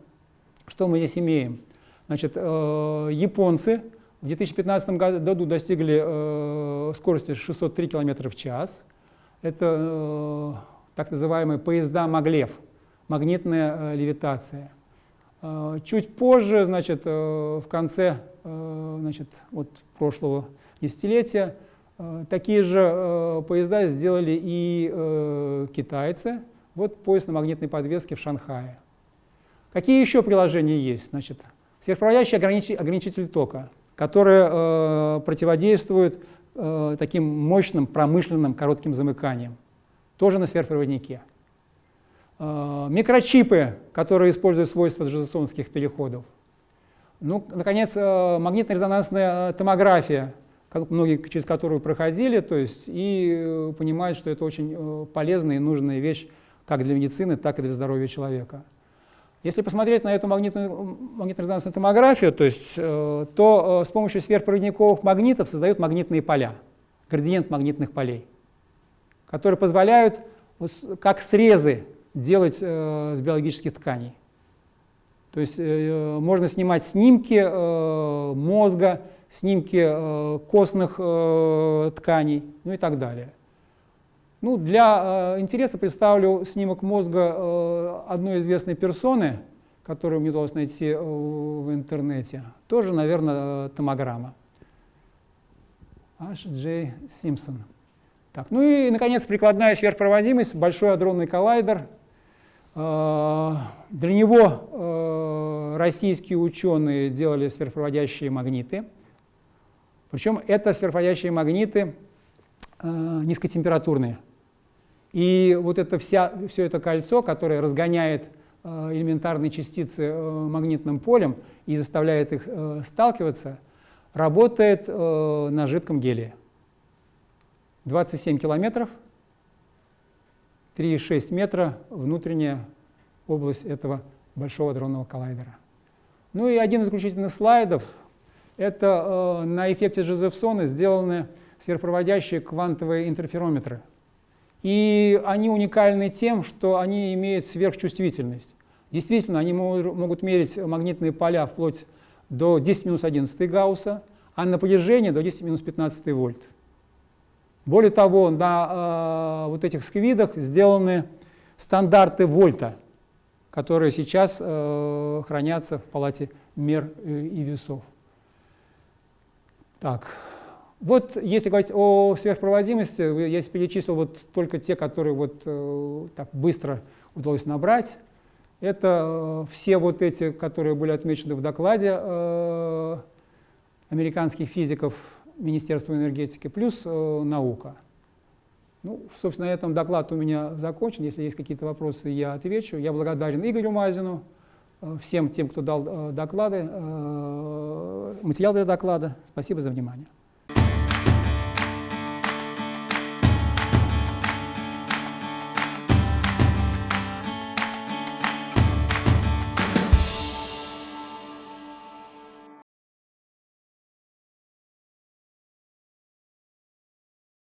что мы здесь имеем? Значит, э, японцы в 2015 году достигли э, скорости 603 км в час. Это э, так называемые поезда Маглев, магнитная э, левитация. Э, чуть позже, значит, э, в конце э, значит, вот прошлого десятилетия, Э, такие же поезда сделали и китайцы. Вот поезд на магнитной подвеске в Шанхае. Какие еще приложения есть? Значит, сверхпроводящий ограничитель тока, который противодействует таким мощным промышленным коротким замыканиям, тоже на сверхпроводнике. Микрочипы, которые используют свойства джозефсонских переходов. Ну, наконец, магнитно-резонансная томография, многие через которую проходили, то есть, и э, понимают, что это очень э, полезная и нужная вещь как для медицины, так и для здоровья человека. Если посмотреть на эту магнитно-резонансную томографию, то, есть, э, то с помощью сверхпроводниковых магнитов создают магнитные поля, градиент магнитных полей, которые позволяют как срезы делать с биологических тканей. То есть можно снимать снимки мозга, снимки э, костных э, тканей, ну и так далее. Ну, для э, интереса представлю снимок мозга э, одной известной персоны, которую мне удалось найти э, в интернете. Тоже, наверное, э, томограмма. H.J. Симпсон. Так, ну и, наконец, прикладная сверхпроводимость, большой адронный коллайдер. Э, для него э, российские ученые делали сверхпроводящие магниты. Причем это сверхводящие магниты э, низкотемпературные. И вот это вся, все это кольцо, которое разгоняет элементарные частицы магнитным полем и заставляет их сталкиваться, работает на жидком гелии. 27 километров, 3,6 метра внутренняя область этого большого дронного коллайдера. Ну и один из заключительных слайдов – это э, на эффекте Жозефсона сделаны сверхпроводящие квантовые интерферометры. И они уникальны тем, что они имеют сверхчувствительность. Действительно, они могут мерить магнитные поля вплоть до 10 минус 11 Гаусса, а напряжение до 10 минус 15 вольт. Более того, на э, вот этих сквидах сделаны стандарты вольта, которые сейчас э, хранятся в палате мер и весов. Так, вот если говорить о сверхпроводимости, я перечислил вот только те, которые вот э, так быстро удалось набрать. Это э, все вот эти, которые были отмечены в докладе э, американских физиков Министерства энергетики, плюс наука. Ну, собственно, на этом доклад у меня закончен. Если есть какие-то вопросы, я отвечу. Я благодарен Игорю Мазину. Э, всем тем, кто дал э, доклады, э, материал для доклада. Спасибо за внимание.